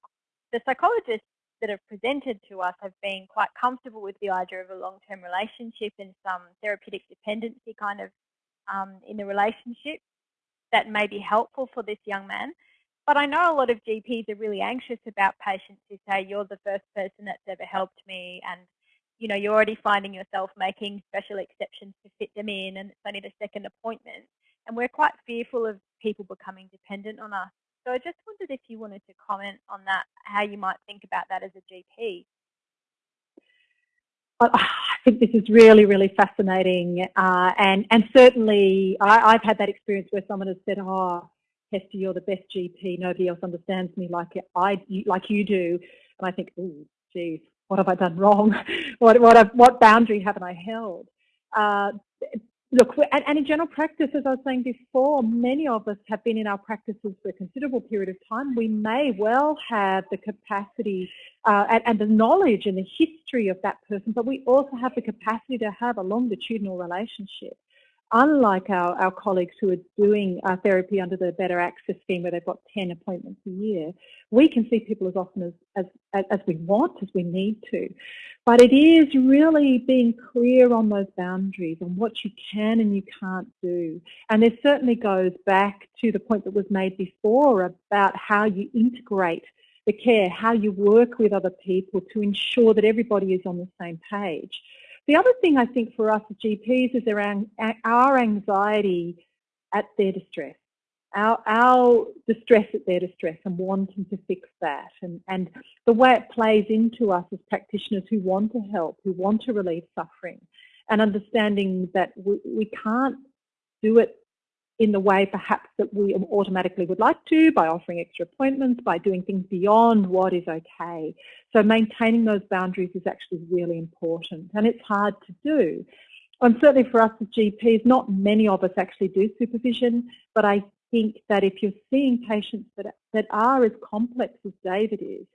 the psychologists that have presented to us have been quite comfortable with the idea of a long-term relationship and some therapeutic dependency kind of um, in the relationship that may be helpful for this young man. But I know a lot of GPs are really anxious about patients who say, you're the first person that's ever helped me and you know, you're already finding yourself making special exceptions to fit them in and it's only the second appointment. And we're quite fearful of people becoming dependent on us. So I just wondered if you wanted to comment on that, how you might think about that as a GP. I think this is really, really fascinating. Uh, and, and certainly I, have had that experience where someone has said, oh, Hester, you're the best GP. Nobody else understands me like I, like you do. And I think, oh, geez, what have I done wrong? what, what, what boundary haven't I held? Uh, look, and, and, in general practice, as I was saying before, many of us have been in our practices for a considerable period of time. We may well have the capacity uh, and, and, the knowledge and the history of that person, but we also have the capacity to have a longitudinal relationship unlike our, our colleagues who are doing uh, therapy under the Better Access scheme where they've got 10 appointments a year, we can see people as often as, as, as we want, as we need to. But it is really being clear on those boundaries and what you can and you can't do. And this certainly goes back to the point that was made before about how you integrate the care, how you work with other people to ensure that everybody is on the same page. The other thing I think for us as GPs is around our anxiety at their distress, our, our distress at their distress and wanting to fix that and, and the way it plays into us as practitioners who want to help, who want to relieve suffering and understanding that we, we can't do it in the way perhaps that we automatically would like to by offering extra appointments, by doing things beyond what is okay. So maintaining those boundaries is actually really important and it's hard to do. And certainly for us as GPs, not many of us actually do supervision, but I think that if you're seeing patients that, that are as complex as David is,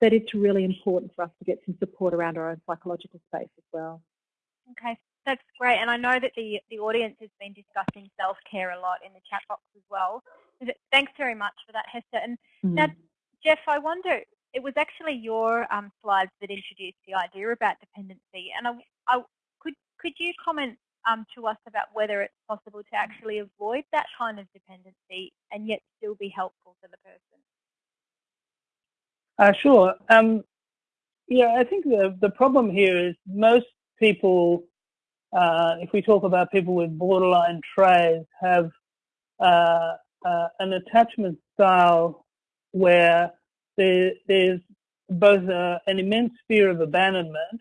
that it's really important for us to get some support around our own psychological space as well. Okay, that's great. And I know that the, the audience has been discussing self-care a lot in the chat box as well. Thanks very much for that, Hester. And mm. now, Jeff, I wonder, it was actually your um, slides that introduced the idea about dependency. And I, I, could, could you comment um, to us about whether it's possible to actually avoid that kind of dependency and yet still be helpful to the person? Uh, sure. Um, yeah, I think the, the problem here is most people uh, if we talk about people with borderline traits, have uh, uh, an attachment style where there, there's both a, an immense fear of abandonment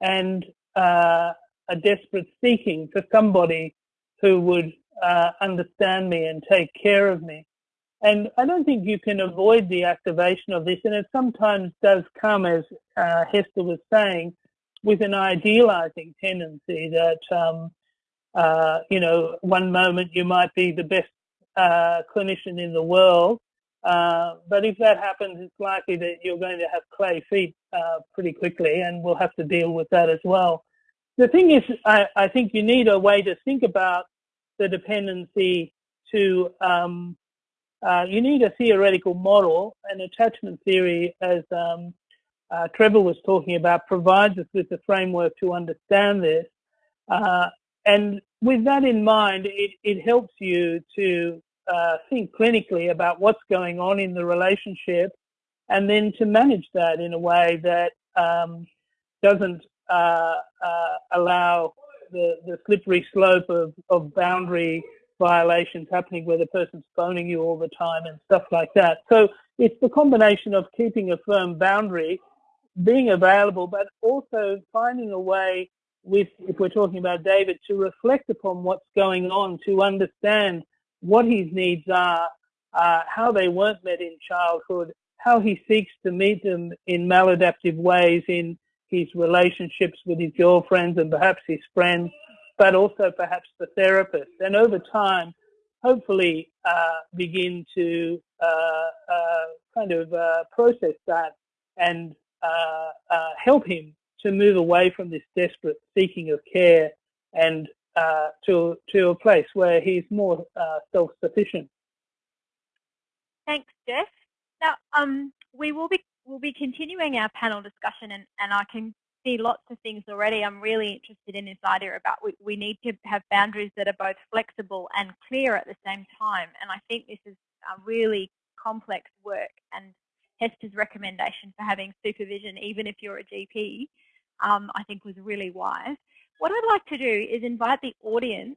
and uh, a desperate seeking for somebody who would uh, understand me and take care of me. And I don't think you can avoid the activation of this, and it sometimes does come, as uh, Hester was saying, with an idealizing tendency that, um, uh, you know, one moment you might be the best uh, clinician in the world, uh, but if that happens, it's likely that you're going to have clay feet uh, pretty quickly, and we'll have to deal with that as well. The thing is, I, I think you need a way to think about the dependency to um, uh, you need a theoretical model, an attachment theory as um, uh, Trevor was talking about provides us with the framework to understand this. Uh, and with that in mind, it, it helps you to uh, think clinically about what's going on in the relationship and then to manage that in a way that um, doesn't uh, uh, allow the, the slippery slope of, of boundary violations happening where the person's phoning you all the time and stuff like that. So it's the combination of keeping a firm boundary being available, but also finding a way with, if we're talking about David, to reflect upon what's going on, to understand what his needs are, uh, how they weren't met in childhood, how he seeks to meet them in maladaptive ways in his relationships with his girlfriends and perhaps his friends, but also perhaps the therapist. And over time, hopefully uh, begin to uh, uh kind of uh, process that and help him to move away from this desperate seeking of care and uh, to to a place where he's more uh, self-sufficient. Thanks, Jeff. Now, um, we will be we'll be continuing our panel discussion, and, and I can see lots of things already. I'm really interested in this idea about we, we need to have boundaries that are both flexible and clear at the same time. And I think this is a really complex work. And Hester's recommendation for having supervision, even if you're a GP, um, I think was really wise. What I'd like to do is invite the audience.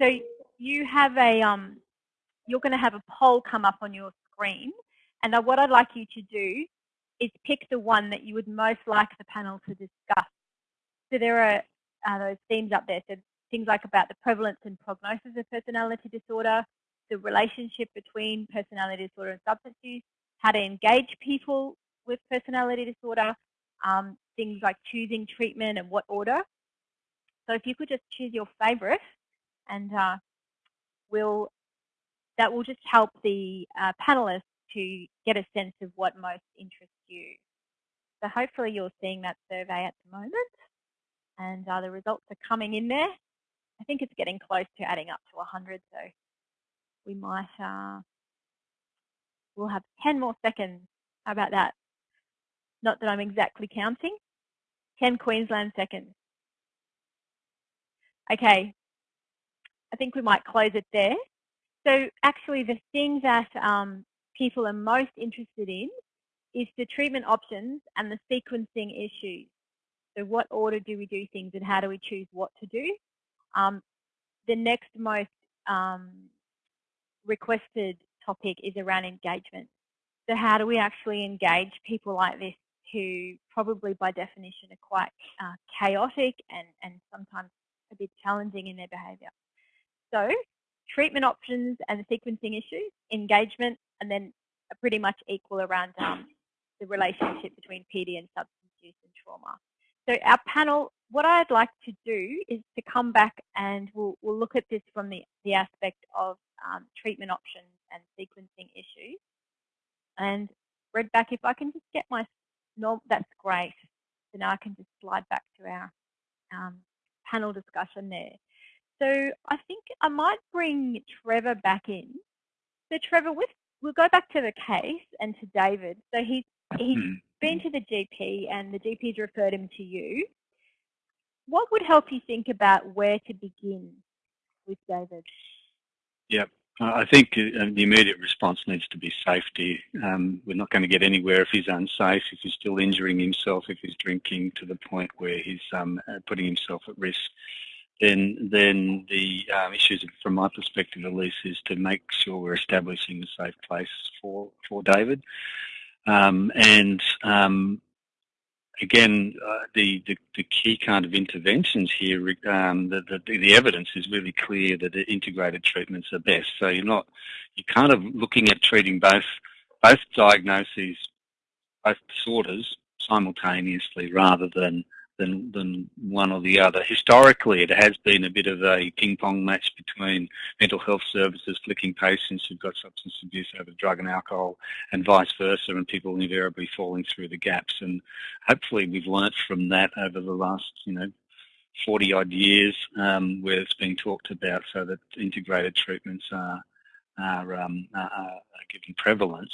So you have a, um, you're going to have a poll come up on your screen. And what I'd like you to do is pick the one that you would most like the panel to discuss. So there are uh, those themes up there. So things like about the prevalence and prognosis of personality disorder, the relationship between personality disorder and substance use, how to engage people with personality disorder, um, things like choosing treatment and what order. So if you could just choose your favorite and uh, we'll, that will just help the uh, panelists to get a sense of what most interests you. So hopefully you're seeing that survey at the moment and uh, the results are coming in there. I think it's getting close to adding up to 100, so we might, uh, we'll have 10 more seconds. How about that? Not that I'm exactly counting. 10 Queensland seconds. Okay, I think we might close it there. So actually the thing that um, people are most interested in is the treatment options and the sequencing issues. So what order do we do things and how do we choose what to do? Um, the next most um, requested topic is around engagement. So how do we actually engage people like this who probably by definition are quite uh, chaotic and, and sometimes a bit challenging in their behaviour. So treatment options and the sequencing issues, engagement, and then pretty much equal around um, the relationship between PD and substance use and trauma. So our panel, what I'd like to do is to come back and we'll, we'll look at this from the, the aspect of um, treatment options and sequencing issues. And Redback, if I can just get my, that's great. So now I can just slide back to our um, panel discussion there. So I think I might bring Trevor back in. So Trevor, with we'll go back to the case and to David. So he's he's hmm. been to the GP and the GP's referred him to you. What would help you think about where to begin with David? Yep. I think uh, the immediate response needs to be safety. Um, we're not going to get anywhere if he's unsafe, if he's still injuring himself, if he's drinking to the point where he's um, uh, putting himself at risk then then the um, issues from my perspective at least is to make sure we're establishing a safe place for for David. Um, and um, again, uh, the, the, the key kind of interventions here, um, the, the, the evidence is really clear that integrated treatments are best. So you're not you're kind of looking at treating both both diagnoses, both disorders simultaneously rather than than, than one or the other. Historically, it has been a bit of a ping-pong match between mental health services flicking patients who've got substance abuse over drug and alcohol and vice versa, and people invariably falling through the gaps. And hopefully we've learnt from that over the last, you know, 40 odd years um, where it's been talked about so that integrated treatments are, are, um, are, are given prevalence.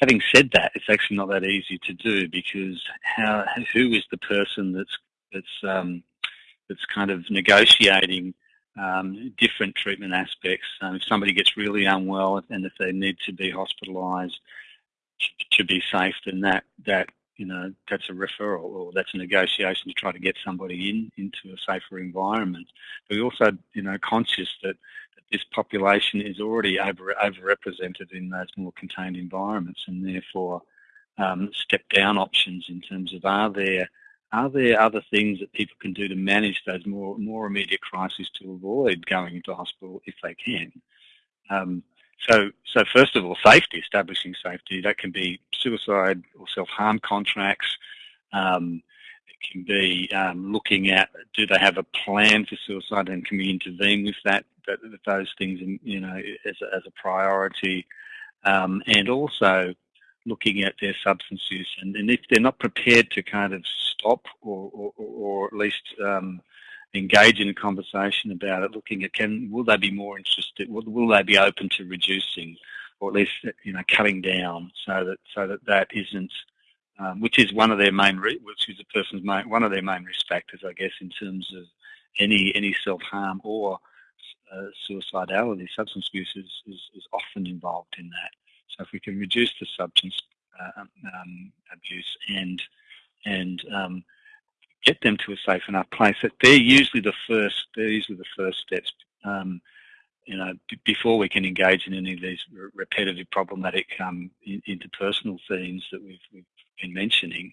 Having said that, it's actually not that easy to do because how who is the person that's that's um, that's kind of negotiating um, different treatment aspects. Um, if somebody gets really unwell and if they need to be hospitalised to be safe, then that that you know that's a referral or that's a negotiation to try to get somebody in into a safer environment. But we're also you know conscious that this population is already over overrepresented in those more contained environments, and therefore um, step down options in terms of are there are there other things that people can do to manage those more more immediate crises to avoid going into hospital if they can. Um, so, so first of all, safety, establishing safety. That can be suicide or self-harm contracts. Um, can be um, looking at do they have a plan for suicide and can we intervene with that, that those things, in, you know, as a, as a priority, um, and also looking at their substance use. And, and, if they're not prepared to kind of stop or, or, or at least um, engage in a conversation about it, looking at can will they be more interested, will, will they be open to reducing, or at least you know cutting down, so that so that that isn't, um, which is one of their main, which is a person's main, one of their main risk factors, I guess, in terms of any any self harm or uh, suicidality. Substance abuse is, is, is often involved in that. So if we can reduce the substance uh, um, abuse and and um, get them to a safe enough place. That they're usually the first. They're usually the first steps. Um, you know, before we can engage in any of these repetitive, problematic um, interpersonal themes that we've, we've been mentioning,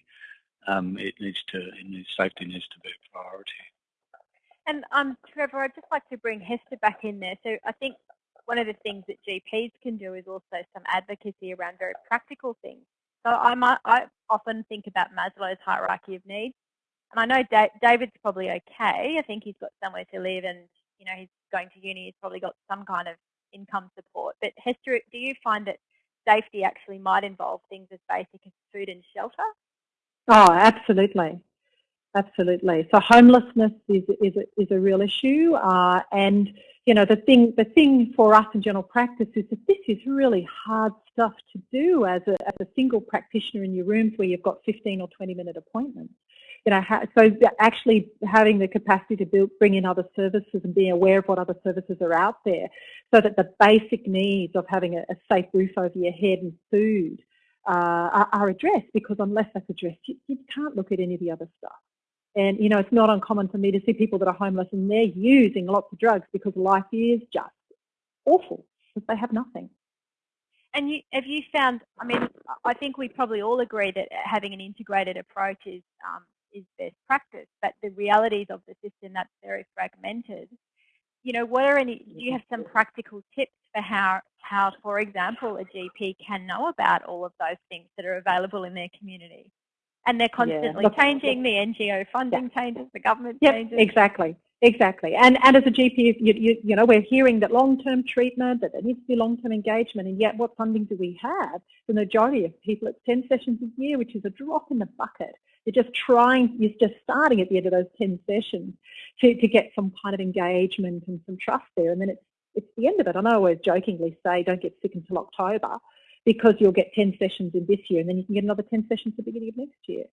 um, it needs to. It safety needs to be a priority. And um, Trevor, I'd just like to bring Hester back in there. So I think one of the things that GPs can do is also some advocacy around very practical things. So I might, I often think about Maslow's hierarchy of needs, and I know da David's probably okay. I think he's got somewhere to live, and you know he's going to uni. He's probably got some kind of income support. But Hester, do you find that safety actually might involve things as basic as food and shelter? Oh, absolutely. Absolutely. So homelessness is is a, is a real issue, uh, and you know the thing the thing for us in general practice is that this is really hard stuff to do as a as a single practitioner in your rooms where you've got 15 or 20 minute appointments. You know, so actually having the capacity to build, bring in other services and being aware of what other services are out there, so that the basic needs of having a, a safe roof over your head and food uh, are, are, addressed. Because unless that's addressed, you, you can't look at any of the other stuff. And, you know, it's not uncommon for me to see people that are homeless and they're using lots of drugs because life is just awful because they have nothing. And you, have you found, I mean, I think we probably all agree that having an integrated approach is, um, is best practice, but the realities of the system that's very fragmented. You know, what are any, do you mm-hmm. have some practical tips for how, how, for example, a GP can know about all of those things that are available in their community? and they're constantly yeah. Uh, changing. The NGO funding yeah. changes, the government yep, changes. Exactly, exactly. And and as a GP, you, you, you know, we're hearing that long-term treatment, that there needs to be long-term engagement, and yet what funding do we have? The majority of people, it's 10 sessions a year, which is a drop in the bucket. You're just trying, you're just starting at the end of those 10 sessions to, to get some kind of engagement and some trust there, and then it's it's the end of it. And I always jokingly say, don't get sick until October because you'll get 10 sessions in this year and then you can get another 10 sessions at the beginning of next year.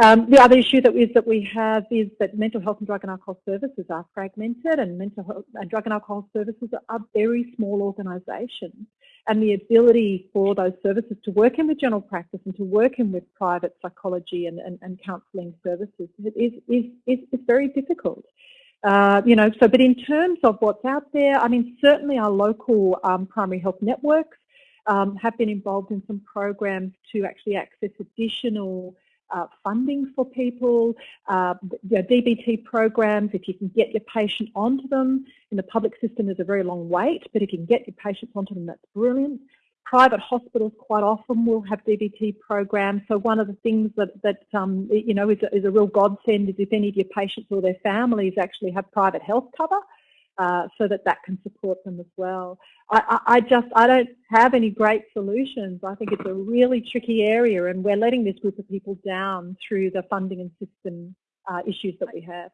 Um, the other issue that is that we have is that mental health and drug and alcohol services are fragmented and mental health and drug and alcohol services are very small organisations and the ability for those services to work in with general practice and to work in with private psychology and, and, and counselling services is, is, is, is very difficult. Uh, you know, so, but in terms of what's out there, I mean, certainly our local um, primary health networks um, have been involved in some programs to actually access additional uh, funding for people, uh, DBT programs, if you can get your patient onto them. In the public system, there's a very long wait, but if you can get your patients onto them, that's brilliant. Private hospitals quite often will have DBT programs. So one of the things that, that um, you know, is a, is a real godsend is if any of your patients or their families actually have private health cover, uh, so that that can support them as well. I, I, just, I don't have any great solutions. I think it's a really tricky area and we're letting this group of people down through the funding and system uh, issues that we have.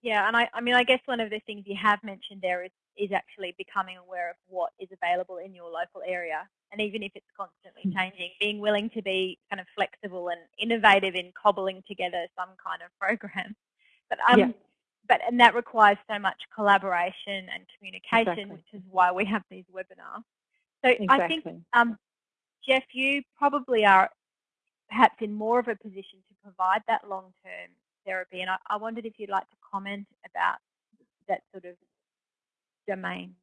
Yeah, and I, I mean, I guess one of the things you have mentioned there is, is actually becoming aware of what is available in your local area. And even if it's constantly hmm. changing, being willing to be kind of flexible and innovative in cobbling together some kind of program. But um, yeah but and that requires so much collaboration and communication, exactly. which is why we have these webinars. So exactly. I think, um, Jeff, you probably are perhaps in more of a position to provide that long-term therapy, and I, I wondered if you'd like to comment about that sort of domain.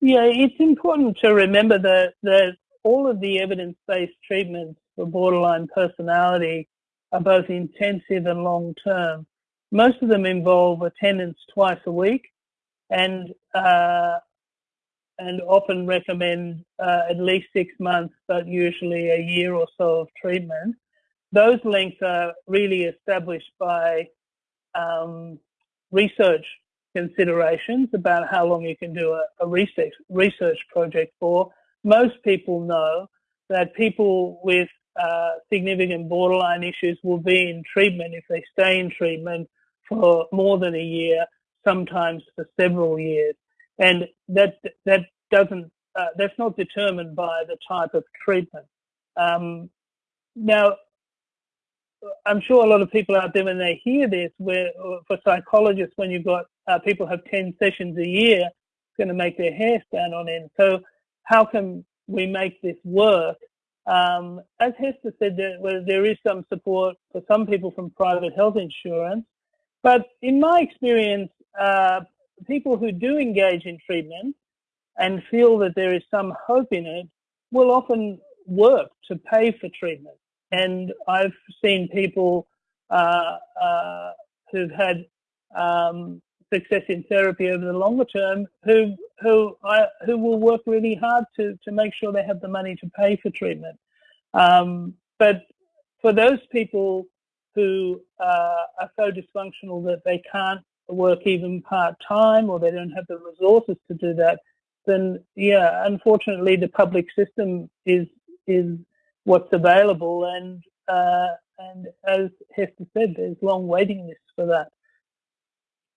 Yeah, it's important to remember that, that all of the evidence-based treatments for borderline personality are both intensive and long-term. Most of them involve attendance twice a week and uh, and often recommend uh, at least six months, but usually a year or so of treatment. Those lengths are really established by um, research considerations about how long you can do a, a research, research project for. Most people know that people with uh, significant borderline issues will be in treatment if they stay in treatment for more than a year, sometimes for several years. And that, that doesn't, uh, that's not determined by the type of treatment. Um, now, I'm sure a lot of people out there when they hear this, where for psychologists, when you've got uh, people have 10 sessions a year, it's going to make their hair stand on end. So how can we make this work? Um, as Hester said, there, well, there is some support for some people from private health insurance, but in my experience, uh, people who do engage in treatment and feel that there is some hope in it will often work to pay for treatment. And I've seen people uh, uh, who've had um, success in therapy over the longer term who who I, who will work really hard to to make sure they have the money to pay for treatment. Um, but for those people who uh, are so dysfunctional that they can't work even part time or they don't have the resources to do that, then yeah, unfortunately the public system is is what's available and uh, and as Hester said, there's long waiting lists for that.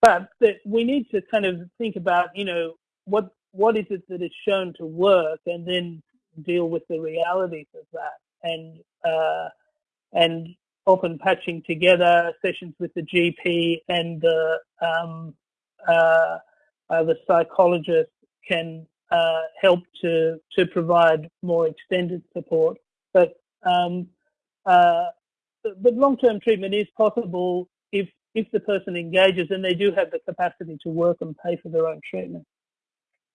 But we need to kind of think about, you know, what what is it that is shown to work, and then deal with the realities of that, and uh, and often patching together sessions with the GP and the um, uh, uh, the psychologist can uh, help to to provide more extended support. But um, uh, but long-term treatment is possible if if the person engages and they do have the capacity to work and pay for their own treatment.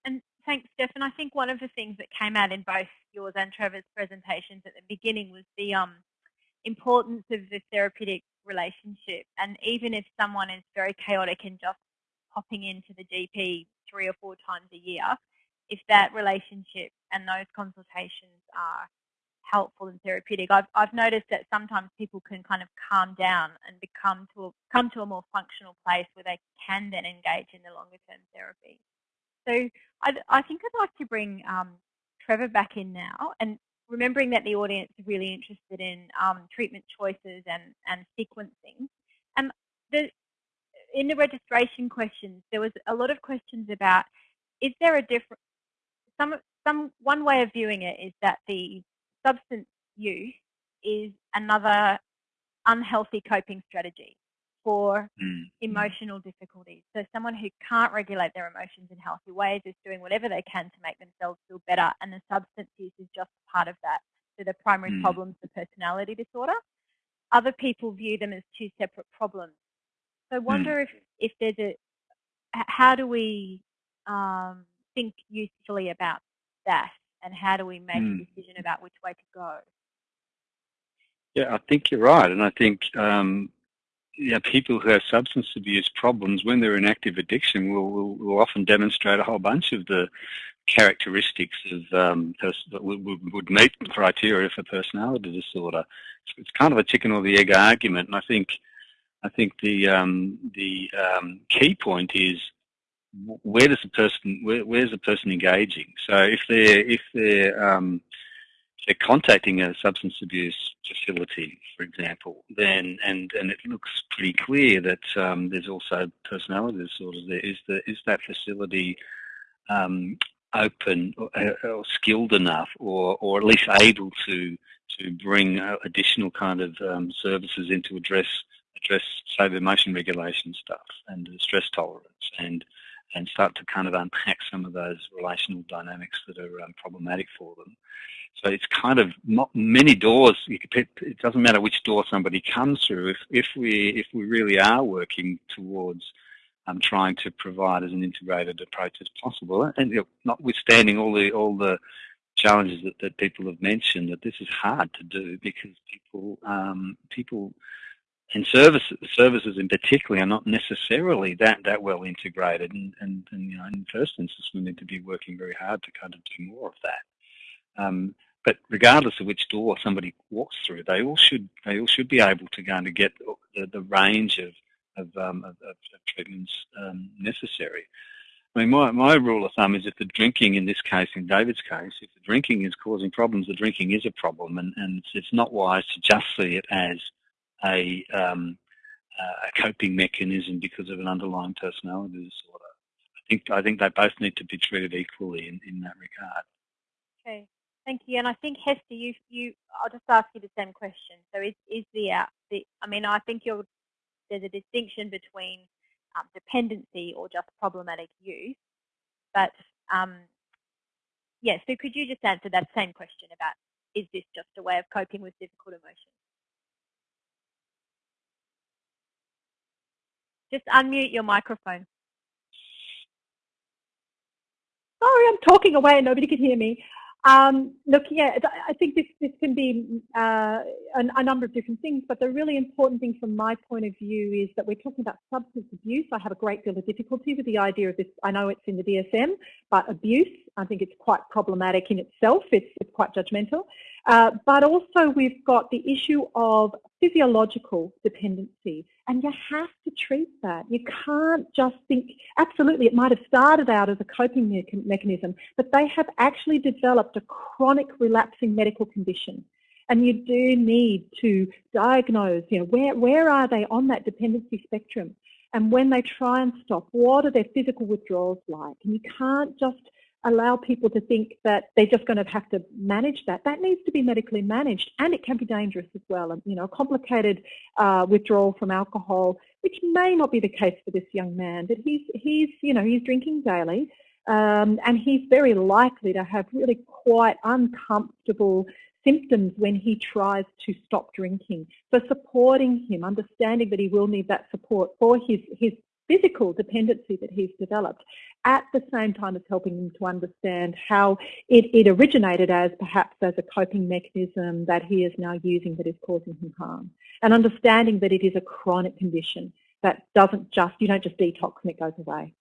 And thanks, Stefan. I think one of the things that came out in both yours and Trevor's presentations at the beginning was the um, importance of the therapeutic relationship. And even if someone is very chaotic and just popping into the GP three or four times a year, if that relationship and those consultations are helpful and therapeutic, I've, I've noticed that sometimes people can kind of calm down and become to a, come to a more functional place where they can then engage in the longer term therapy. So I, I think I'd like to bring um, Trevor back in now and remembering that the audience is really interested in um, treatment choices and, and sequencing. Um, the, in the registration questions, there was a lot of questions about, is there a different, some, some, one way of viewing it is that the substance use is another unhealthy coping strategy for mm. emotional difficulties. So someone who can't regulate their emotions in healthy ways is doing whatever they can to make themselves feel better and the substance use is just part of that. So the primary mm. problem is the personality disorder. Other people view them as two separate problems. So I mm. wonder mm. if, if there's a, how do we um, think usefully about that and how do we make a mm. decision about which way to go? Yeah, I think you're right. And I think um, yeah, people who have substance abuse problems, when they're in active addiction, will, will, will often demonstrate a whole bunch of the characteristics of um, that would, would meet criteria for personality disorder. It's kind of a chicken or the egg argument, and I think I think the um, the um, key point is where does the person where, where's the person engaging? So if they're if they're um, they're contacting a substance abuse facility, for example, then and and it looks pretty clear that um, there's also personality disorders there. Is the is that facility um, open or, uh, or, skilled enough, or or at least able to to bring uh, additional kind of um, services in to address address say the emotion regulation stuff and stress tolerance and and start to kind of unpack some of those relational dynamics that are um, problematic for them. So it's kind of many doors. It doesn't matter which door somebody comes through. If if we if we really are working towards um, trying to provide as an integrated approach as possible, and you know, notwithstanding all the all the challenges that, that people have mentioned, that this is hard to do because people um, people and services services in particular are not necessarily that that well integrated. And, and, and you know in first instance we need to be working very hard to kind of do more of that. Um, but regardless of which door somebody walks through they all should they all should be able to go and get the, the range of of, um, of, of treatments um, necessary. I mean, my, my rule of thumb is if the drinking, in this case, in David's case, if the drinking is causing problems, the drinking is a problem, and, and it's, it's not wise to just see it as a um, uh, a coping mechanism because of an underlying personality disorder. I think I think they both need to be treated equally in, in that regard. Okay, thank you. And I think Hester, you you I'll just ask you the same question. So is is the out the I mean I think you're there's a distinction between um, dependency or just problematic use, but um, yeah. So could you just answer that same question about is this just a way of coping with difficult emotions? Just unmute your microphone. Sorry, I'm talking away and nobody can hear me. Um, look, yeah, I think this, this can be uh, a, a, number of different things, but the really important thing from my point of view is that we're talking about substance abuse. I have a great deal of difficulty with the idea of this. I know it's in the DSM, but abuse, I think it's quite problematic in itself. It's, it's quite judgmental. Uh, but also we've got the issue of physiological dependency and you have to treat that. You can't just think, absolutely, it might have started out as a coping me mechanism, but they have actually developed a chronic relapsing medical condition. And you do need to diagnose, you know, where, where are they on that dependency spectrum? And when they try and stop, what are their physical withdrawals like? And you can't just allow people to think that they're just going to have to manage that. That needs to be medically managed and it can be dangerous as well. And, you know, complicated uh, withdrawal from alcohol, which may not be the case for this young man, but he's, he's you know, he's drinking daily um, and he's very likely to have really quite uncomfortable symptoms when he tries to stop drinking. So supporting him, understanding that he will need that support for his, his physical dependency that he's developed at the same time as helping him to understand how it, it originated as perhaps as a coping mechanism that he is now using that is causing him harm. And understanding that it is a chronic condition that doesn't just, you don't just detox and it goes away.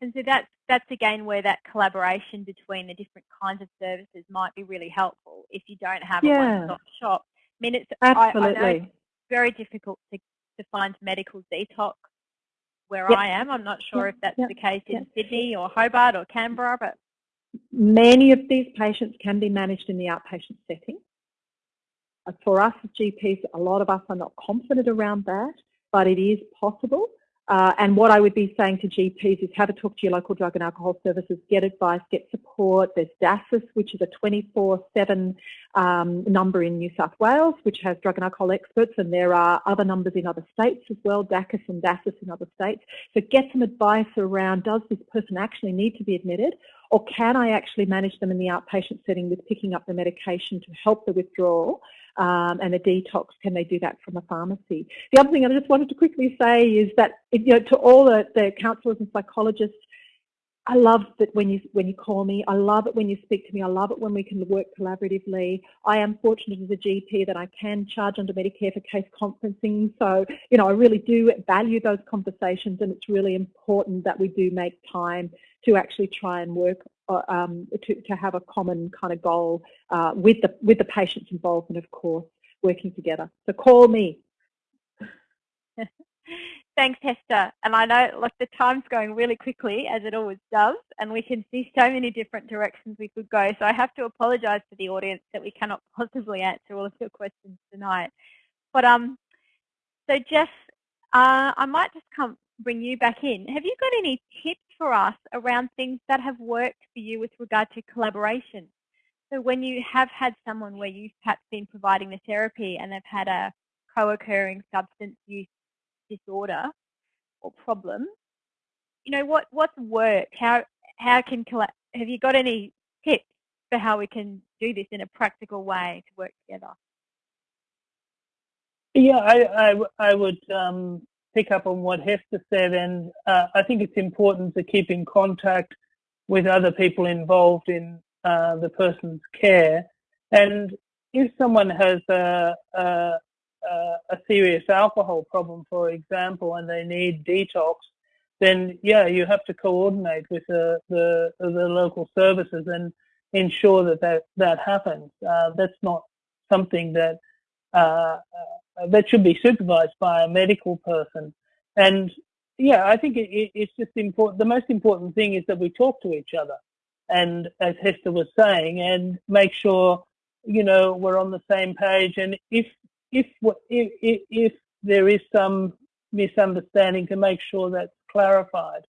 And so that's, that's again where that collaboration between the different kinds of services might be really helpful if you don't have yeah. a one-stop shop. I mean, it's, Absolutely. I, I it's very difficult to, to find medical detox where yep. I am. I'm not sure yep. if that's yep. the case in Sydney or Hobart or Canberra, but many of these patients can be managed in the outpatient setting. For us as GPs, a lot of us are not confident around that, but it is possible. Uh, and what I would be saying to GPs is have a talk to your local drug and alcohol services, get advice, get support. There's DASAS, which is a 24-7 um, number in New South Wales, which has drug and alcohol experts, and there are other numbers in other states as well, DACAS and DASAS in other states. So get some advice around, does this person actually need to be admitted, or can I actually manage them in the outpatient setting with picking up the medication to help the withdrawal? Um, and a detox, can they do that from a pharmacy? The other thing I just wanted to quickly say is that you know, to all the, the counsellors and psychologists, I love that when you when you call me. I love it when you speak to me. I love it when we can work collaboratively. I am fortunate as a GP that I can charge under Medicare for case conferencing. So, you know, I really do value those conversations and it's really important that we do make time to actually try and work uh, um, to, to have a common kind of goal uh, with the with the patient's involvement, of course, working together. So call me. Thanks, Hester. And I know like the time's going really quickly, as it always does, and we can see so many different directions we could go. So I have to apologise to the audience that we cannot possibly answer all of your questions tonight. But um, so Jeff, uh, I might just come bring you back in. Have you got any tips for us around things that have worked for you with regard to collaboration? So when you have had someone where you've perhaps been providing the therapy and they've had a co-occurring substance use disorder or problem, you know, what, what's worked? How, how can, have you got any tips for how we can do this in a practical way to work together? Yeah, I, I, I would um, pick up on what Hester said, and uh, I think it's important to keep in contact with other people involved in uh, the person's care. And if someone has a, a, a, serious alcohol problem, for example, and they need detox, then yeah, you have to coordinate with the, the, the local services and ensure that that, that happens. Uh, that's not something that uh, that should be supervised by a medical person. And yeah, I think it, it, it's just important. The most important thing is that we talk to each other, and as Hester was saying, and make sure you know we're on the same page. And if if if, if there is some misunderstanding to make sure that's clarified.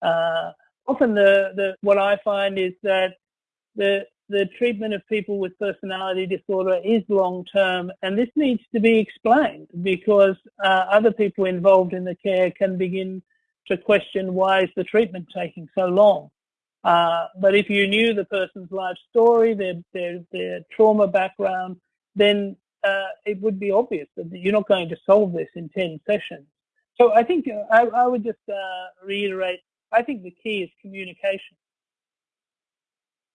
Uh, often the, the what I find is that the the treatment of people with personality disorder is long term and this needs to be explained because uh, other people involved in the care can begin to question why is the treatment taking so long. Uh, but if you knew the person's life story, their, their, their trauma background, then uh, it would be obvious that you're not going to solve this in 10 sessions. So I think uh, I, I would just uh, reiterate, I think the key is communication.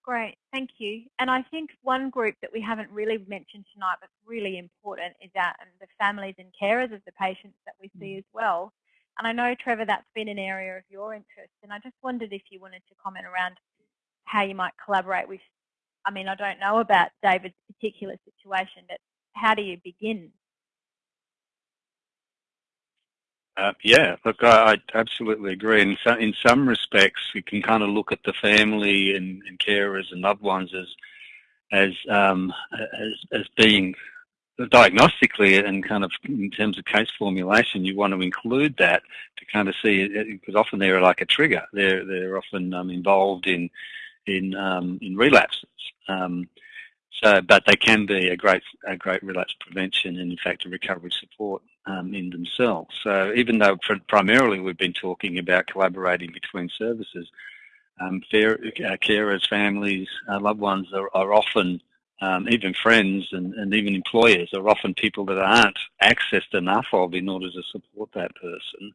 Great, thank you. And I think one group that we haven't really mentioned tonight but really important is that and the families and carers of the patients that we see mm. as well. And I know, Trevor, that's been an area of your interest. And I just wondered if you wanted to comment around how you might collaborate with, I mean, I don't know about David's particular situation, but how do you begin? Uh, yeah, look, I, I, absolutely agree. In some, in some respects, you can kind of look at the family and, and carers and loved ones as as um, as, as being diagnostically and kind of in terms of case formulation, you want to include that to kind of see because often they're like a trigger. They're they're often um, involved in in um, in relapses. Um, so, but they can be a great a great relapse prevention and in fact a recovery support um, in themselves. So even though primarily we've been talking about collaborating between services, um, fair, uh, carers, families, uh, loved ones are, are often um, even friends and, and, even employers are often people that aren't accessed enough of in order to support that person.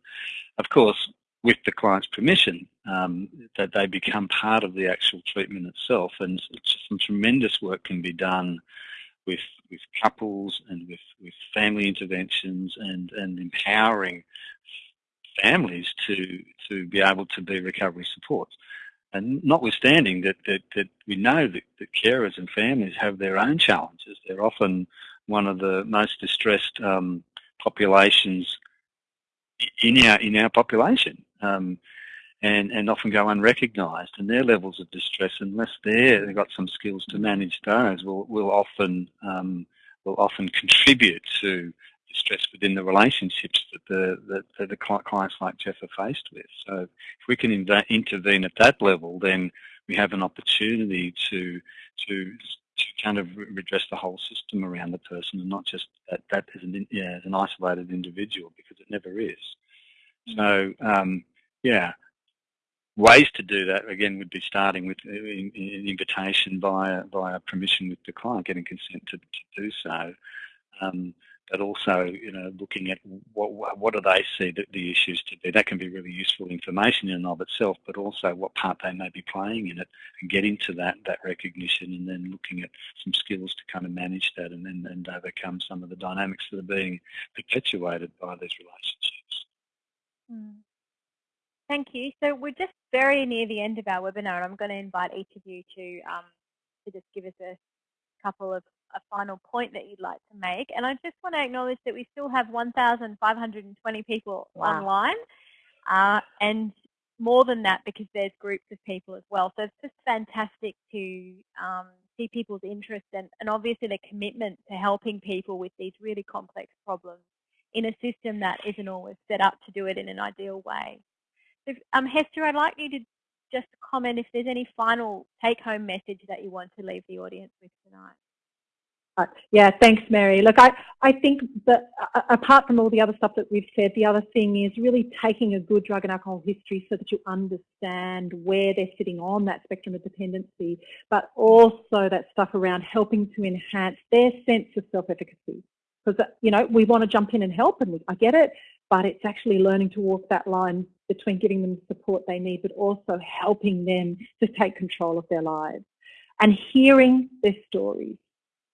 Of course, with the client's permission, um, that they become part of the actual treatment itself. And some tremendous work can be done with with couples and with, with family interventions and, and empowering families to to be able to be recovery supports. And notwithstanding that, that, that we know that, that carers and families have their own challenges, they're often one of the most distressed um, populations in our in our population, um, and and often go unrecognised. And their levels of distress, unless they're they've got some skills to manage those, will will often um, will often contribute to distress within the relationships that the, that the clients like Jeff are faced with. So if we can intervene at that level, then we have an opportunity to to to kind of redress the whole system around the person and not just that, that as, an, yeah, as an isolated individual because it never is. So um, yeah, ways to do that again would be starting with uh, an invitation via via permission with the client, getting consent to, to do so. Um, but also, you know, looking at what what do they see the, the issues to be. That can be really useful information in and of itself, but also what part they may be playing in it, and getting to that that recognition, and then looking at some skills to kind of manage that, and then and overcome some of the dynamics that are being perpetuated by these relationships. Mm. Thank you. So we're just very near the end of our webinar, and I'm going to invite each of you to um, to just give us a couple of a final point that you'd like to make. And I just want to acknowledge that we still have 1,520 people wow. online uh, and more than that because there's groups of people as well. So it's just fantastic to um, see people's interest and, and obviously the commitment to helping people with these really complex problems in a system that isn't always set up to do it in an ideal way. Um, Hester, I'd like you to just comment if there's any final take-home message that you want to leave the audience with tonight. Yeah, thanks, Mary. Look, I, I think that uh, apart from all the other stuff that we've said, the other thing is really taking a good drug and alcohol history so that you understand where they're sitting on that spectrum of dependency, but also that stuff around helping to enhance their sense of self-efficacy. Because, uh, you know, we want to jump in and help, and I get it, but it's actually learning to walk that line between giving them the support they need, but also helping them to take control of their lives and hearing their stories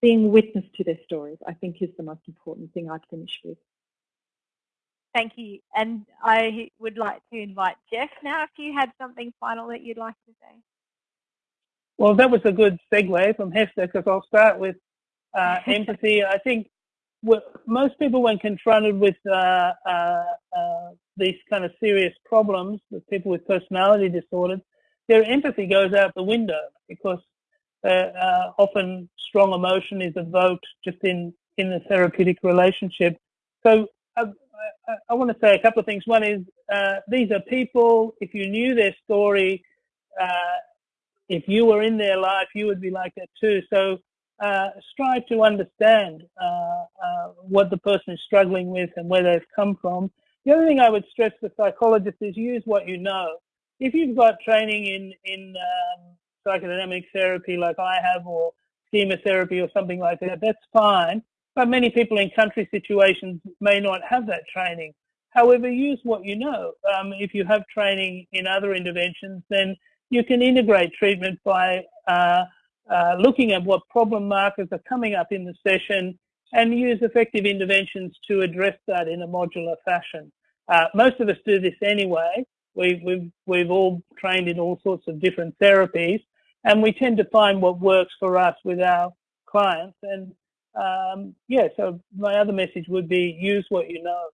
being witness to their stories, I think is the most important thing I'd finish with. Thank you. And I would like to invite Jeff now if you had something final that you'd like to say. Well, that was a good segue from Hester because I'll start with uh, empathy. I think most people, when confronted with uh, uh, uh, these kind of serious problems, with people with personality disorders, their empathy goes out the window because uh, uh, often strong emotion is evoked just in, in the therapeutic relationship. So uh, I, I, want to say a couple of things. One is uh, these are people. If you knew their story, uh, if you were in their life, you would be like that too. So uh, strive to understand uh, uh, what the person is struggling with and where they've come from. The other thing I would stress to psychologists is use what you know. If you've got training in in um, psychodynamic therapy like I have, or schema therapy or something like that, that's fine. But many people in country situations may not have that training. However, use what you know. Um, if you have training in other interventions, then you can integrate treatment by uh, uh, looking at what problem markers are coming up in the session and use effective interventions to address that in a modular fashion. Uh, most of us do this anyway. We've, we've, we've all trained in all sorts of different therapies and we tend to find what works for us with our clients. And um, yeah, so my other message would be use what you know.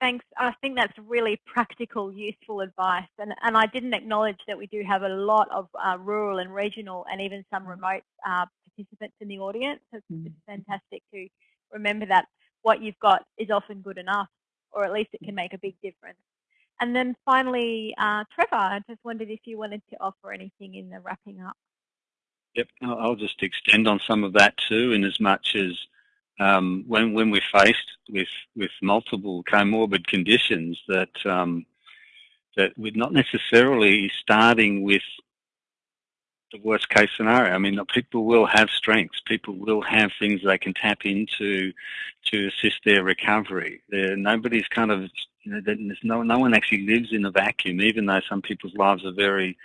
Thanks. I think that's really practical, useful advice. And, and I didn't acknowledge that we do have a lot of uh, rural and regional and even some remote uh, participants in the audience. So it's, it's fantastic to remember that what you've got is often good enough, or at least it can make a big difference. And then finally, uh, Trevor, I just wondered if you wanted to offer anything in the wrapping up. Yep, I'll just extend on some of that too, in as much as um, when when we're faced with with multiple comorbid conditions, that um, that we're not necessarily starting with the worst case scenario. I mean, people will have strengths. People will have things they can tap into to assist their recovery. There, nobody's kind of, you know, no no one actually lives in a vacuum. Even though some people's lives are very,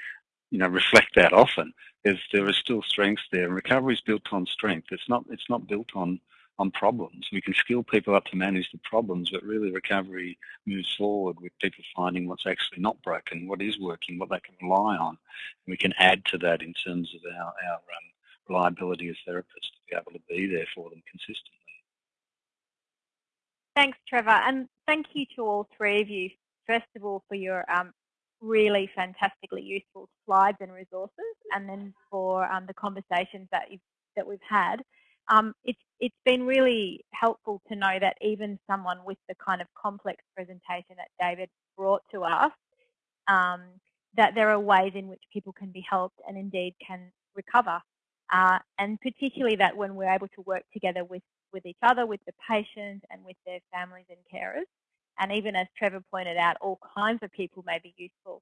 you know, reflect that often. There's, there are still strengths there. Recovery is built on strength. It's not. It's not built on on problems. We can skill people up to manage the problems, but really recovery moves forward with people finding what's actually not broken, what is working, what they can rely on. And we can add to that in terms of our, our um, reliability as therapists to be able to be there for them consistently. Thanks, Trevor. And thank you to all three of you, first of all, for your um, really fantastically useful slides and resources, and then for um, the conversations that, that we've had. Um, it's, it's been really helpful to know that even someone with the kind of complex presentation that David brought to us, um, that there are ways in which people can be helped and indeed can recover. Uh, and particularly that when we're able to work together with, with each other, with the patient and with their families and carers, and even as Trevor pointed out, all kinds of people may be useful.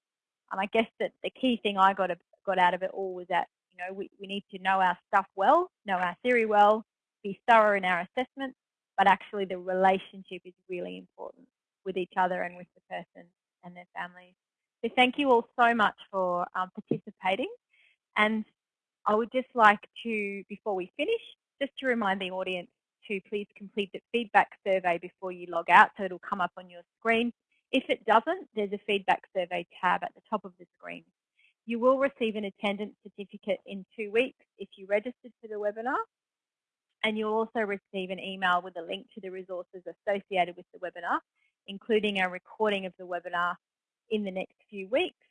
And I guess that the key thing I got, got out of it all was that know, we, we need to know our stuff well, know our theory well, be thorough in our assessments, but actually the relationship is really important with each other and with the person and their families. So thank you all so much for um, participating. And I would just like to, before we finish, just to remind the audience to please complete the feedback survey before you log out so it'll come up on your screen. If it doesn't, there's a feedback survey tab at the top of the screen. You will receive an attendance certificate in two weeks if you registered for the webinar. And you'll also receive an email with a link to the resources associated with the webinar, including a recording of the webinar in the next few weeks.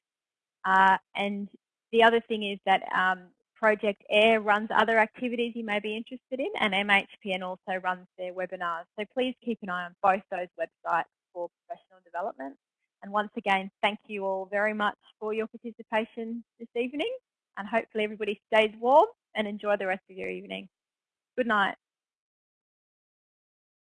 Uh, and the other thing is that um, Project AIR runs other activities you may be interested in, and MHPN also runs their webinars. So please keep an eye on both those websites for professional development. And once again, thank you all very much for your participation this evening and hopefully everybody stays warm and enjoy the rest of your evening. Good night.